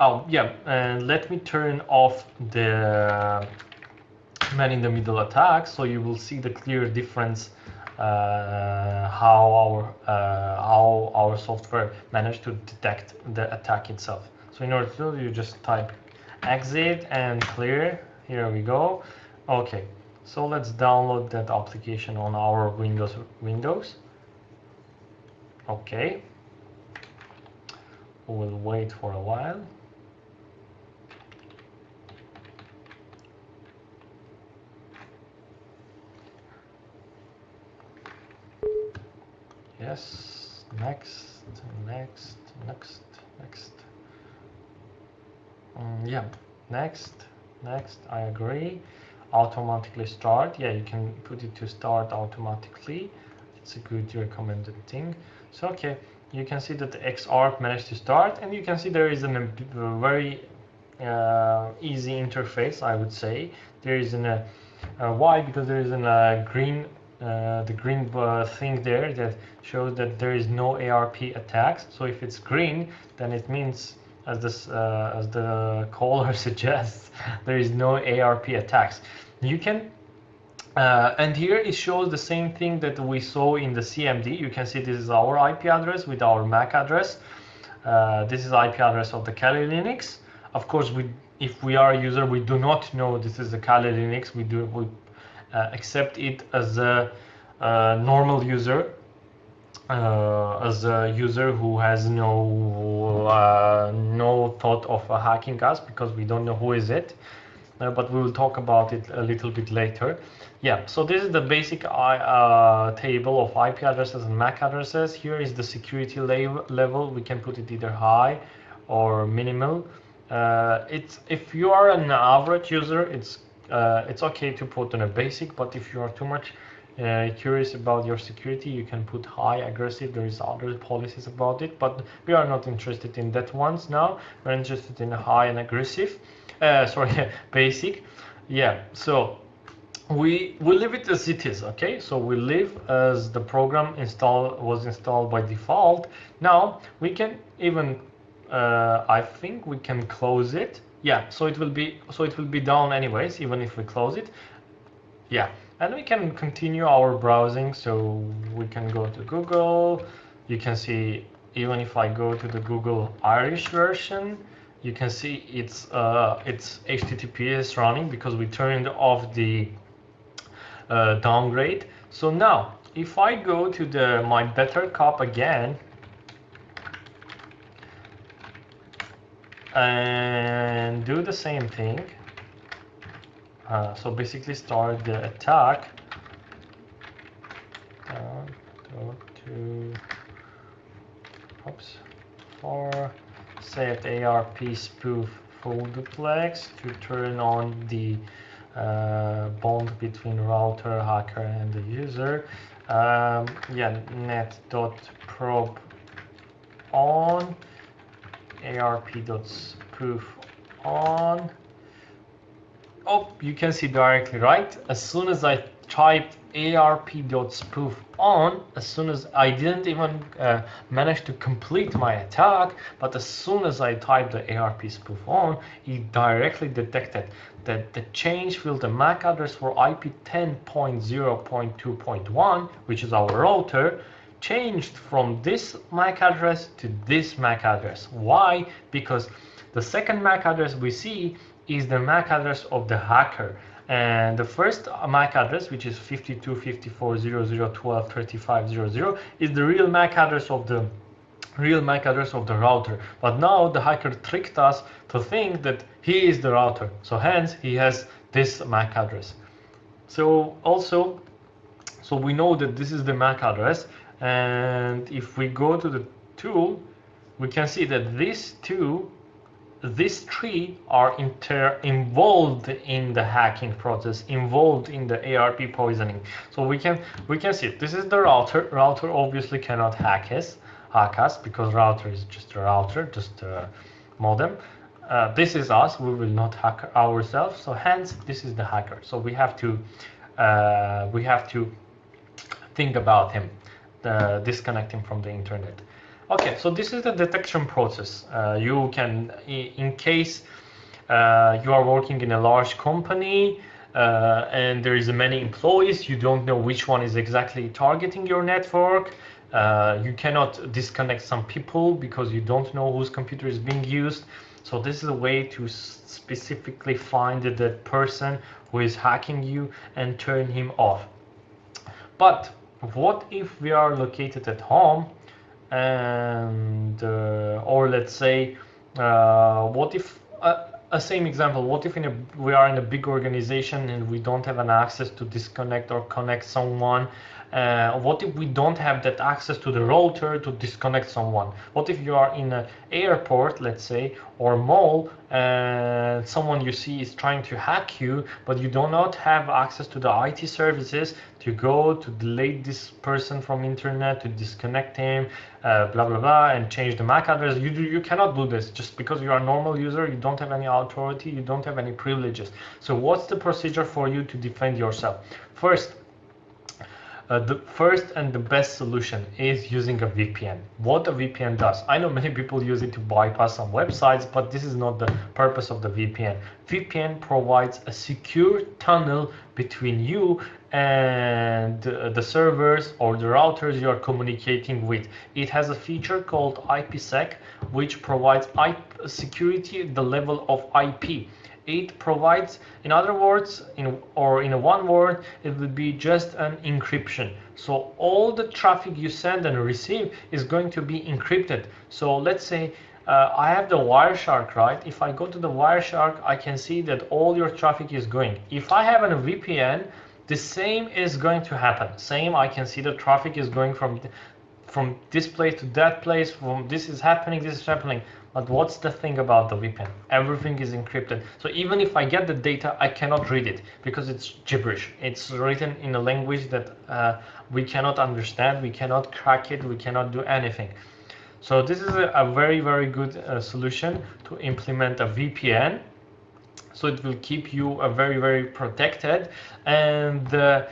Oh, yeah, and let me turn off the man in the middle attack so you will see the clear difference uh, how our uh, how our software managed to detect the attack itself. So in order to do, you just type exit and clear. Here we go. Okay, so let's download that application on our Windows Windows. Okay, we'll wait for a while. Yes, next, next, next, next. Um, yeah, next, next, I agree. Automatically start. Yeah, you can put it to start automatically. It's a good recommended thing. So, okay, you can see that the XArp managed to start and you can see there is a very uh, easy interface, I would say. There is an, uh, uh, why? Because there is a uh, green uh, the green uh, thing there that shows that there is no ARP attacks. So if it's green, then it means, as this uh, as the [LAUGHS] caller [LAUGHS] suggests, there is no ARP attacks. You can, uh, and here it shows the same thing that we saw in the CMD. You can see this is our IP address with our MAC address. Uh, this is IP address of the Kali Linux. Of course, we if we are a user, we do not know this is a Kali Linux. We do we accept it as a, a normal user uh, as a user who has no uh, no thought of uh, hacking us because we don't know who is it. Uh, but we will talk about it a little bit later. Yeah so this is the basic uh, table of IP addresses and MAC addresses. Here is the security level. We can put it either high or minimal. It's if you are an average user it's uh, it's okay to put on a basic, but if you are too much uh, curious about your security, you can put high aggressive. There is other policies about it, but we are not interested in that ones now. We're interested in high and aggressive. Uh, [LAUGHS] sorry, basic. Yeah. So we we leave it as it is. Okay. So we leave as the program install was installed by default. Now we can even uh, I think we can close it yeah so it will be so it will be down anyways even if we close it. Yeah and we can continue our browsing. So we can go to Google. You can see even if I go to the Google Irish version you can see it's uh, it's HTTPS running because we turned off the uh, downgrade. So now if I go to the my Btrcup again and do the same thing. Uh, so basically start the attack. Uh, go to oops for set ARP spoof full duplex to turn on the uh, bond between router, hacker, and the user. Um, yeah, net.probe on arp.spoof on. Oh, you can see directly, right? As soon as I typed arp.spoof on, as soon as I didn't even uh, manage to complete my attack, but as soon as I typed the ARP spoof on, it directly detected that the change field, the MAC address for IP 10.0.2.1, which is our router, changed from this MAC address to this MAC address. Why? Because the second MAC address we see is the MAC address of the hacker. And the first MAC address, which is 525400123500, is the real MAC address of the real MAC address of the router. But now the hacker tricked us to think that he is the router. So hence he has this MAC address. So also, so we know that this is the MAC address and if we go to the tool, we can see that these two, these three are inter involved in the hacking process, involved in the ARP poisoning. So we can we can see this is the router. Router obviously cannot hack us, hack us because router is just a router, just a modem. Uh, this is us. We will not hack ourselves. So hence, this is the hacker. So we have to uh, we have to think about him uh, disconnecting from the internet. Okay, so this is the detection process. Uh, you can, in case uh, you are working in a large company uh, and there is many employees, you don't know which one is exactly targeting your network. Uh, you cannot disconnect some people because you don't know whose computer is being used. So this is a way to specifically find the person who is hacking you and turn him off. But what if we are located at home and uh, or let's say uh, what if uh, a same example what if in a, we are in a big organization and we don't have an access to disconnect or connect someone uh, what if we don't have that access to the router to disconnect someone? What if you are in an airport, let's say, or mall, and someone you see is trying to hack you, but you do not have access to the IT services to go to delete this person from internet, to disconnect him, uh, blah, blah, blah, and change the MAC address. You, do, you cannot do this just because you are a normal user, you don't have any authority, you don't have any privileges. So what's the procedure for you to defend yourself? First, uh, the first and the best solution is using a VPN. What a VPN does, I know many people use it to bypass some websites, but this is not the purpose of the VPN. VPN provides a secure tunnel between you and uh, the servers or the routers you are communicating with. It has a feature called IPsec, which provides IP security the level of IP it provides in other words in or in one word it would be just an encryption so all the traffic you send and receive is going to be encrypted so let's say uh, I have the Wireshark, right? If I go to the Wireshark, I can see that all your traffic is going. If I have a VPN, the same is going to happen. Same, I can see the traffic is going from from this place to that place, from this is happening, this is happening. But what's the thing about the VPN? Everything is encrypted. So even if I get the data, I cannot read it because it's gibberish. It's written in a language that uh, we cannot understand. We cannot crack it. We cannot do anything. So this is a, a very, very good uh, solution to implement a VPN. So it will keep you uh, very, very protected. And uh,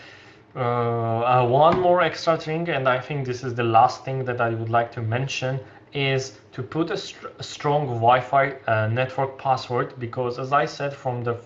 uh, one more extra thing, and I think this is the last thing that I would like to mention, is to put a, a strong Wi-Fi uh, network password because as I said from the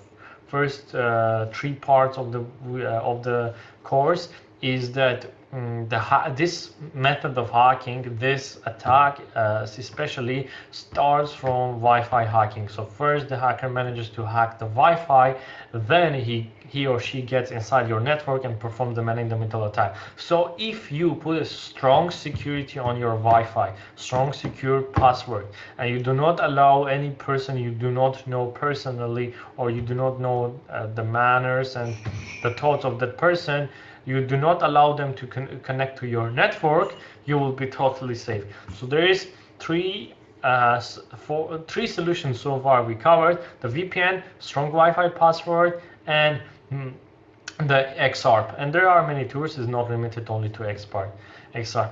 first uh, three parts of the uh, of the course is that um, the this method of hacking, this attack uh, especially starts from Wi-Fi hacking. So first the hacker manages to hack the Wi-Fi, then he he or she gets inside your network and performs the man-in-the-middle attack. So if you put a strong security on your Wi-Fi, strong secure password, and you do not allow any person you do not know personally or you do not know uh, the manners and the thoughts of that person, you do not allow them to con connect to your network, you will be totally safe. So there is three uh, four, three solutions so far we covered the VPN, strong Wi-Fi password, and the XARP. And there are many tools, it's not limited only to XARP. XARP.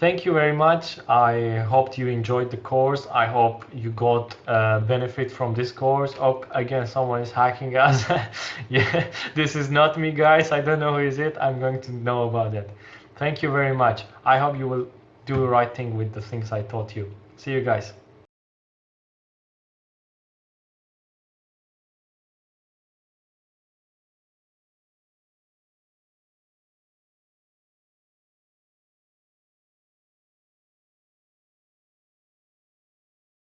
Thank you very much. I hope you enjoyed the course. I hope you got uh, benefit from this course. Oh, again, someone is hacking us. [LAUGHS] yeah, this is not me, guys. I don't know who is it. I'm going to know about it. Thank you very much. I hope you will do the right thing with the things I taught you. See you guys.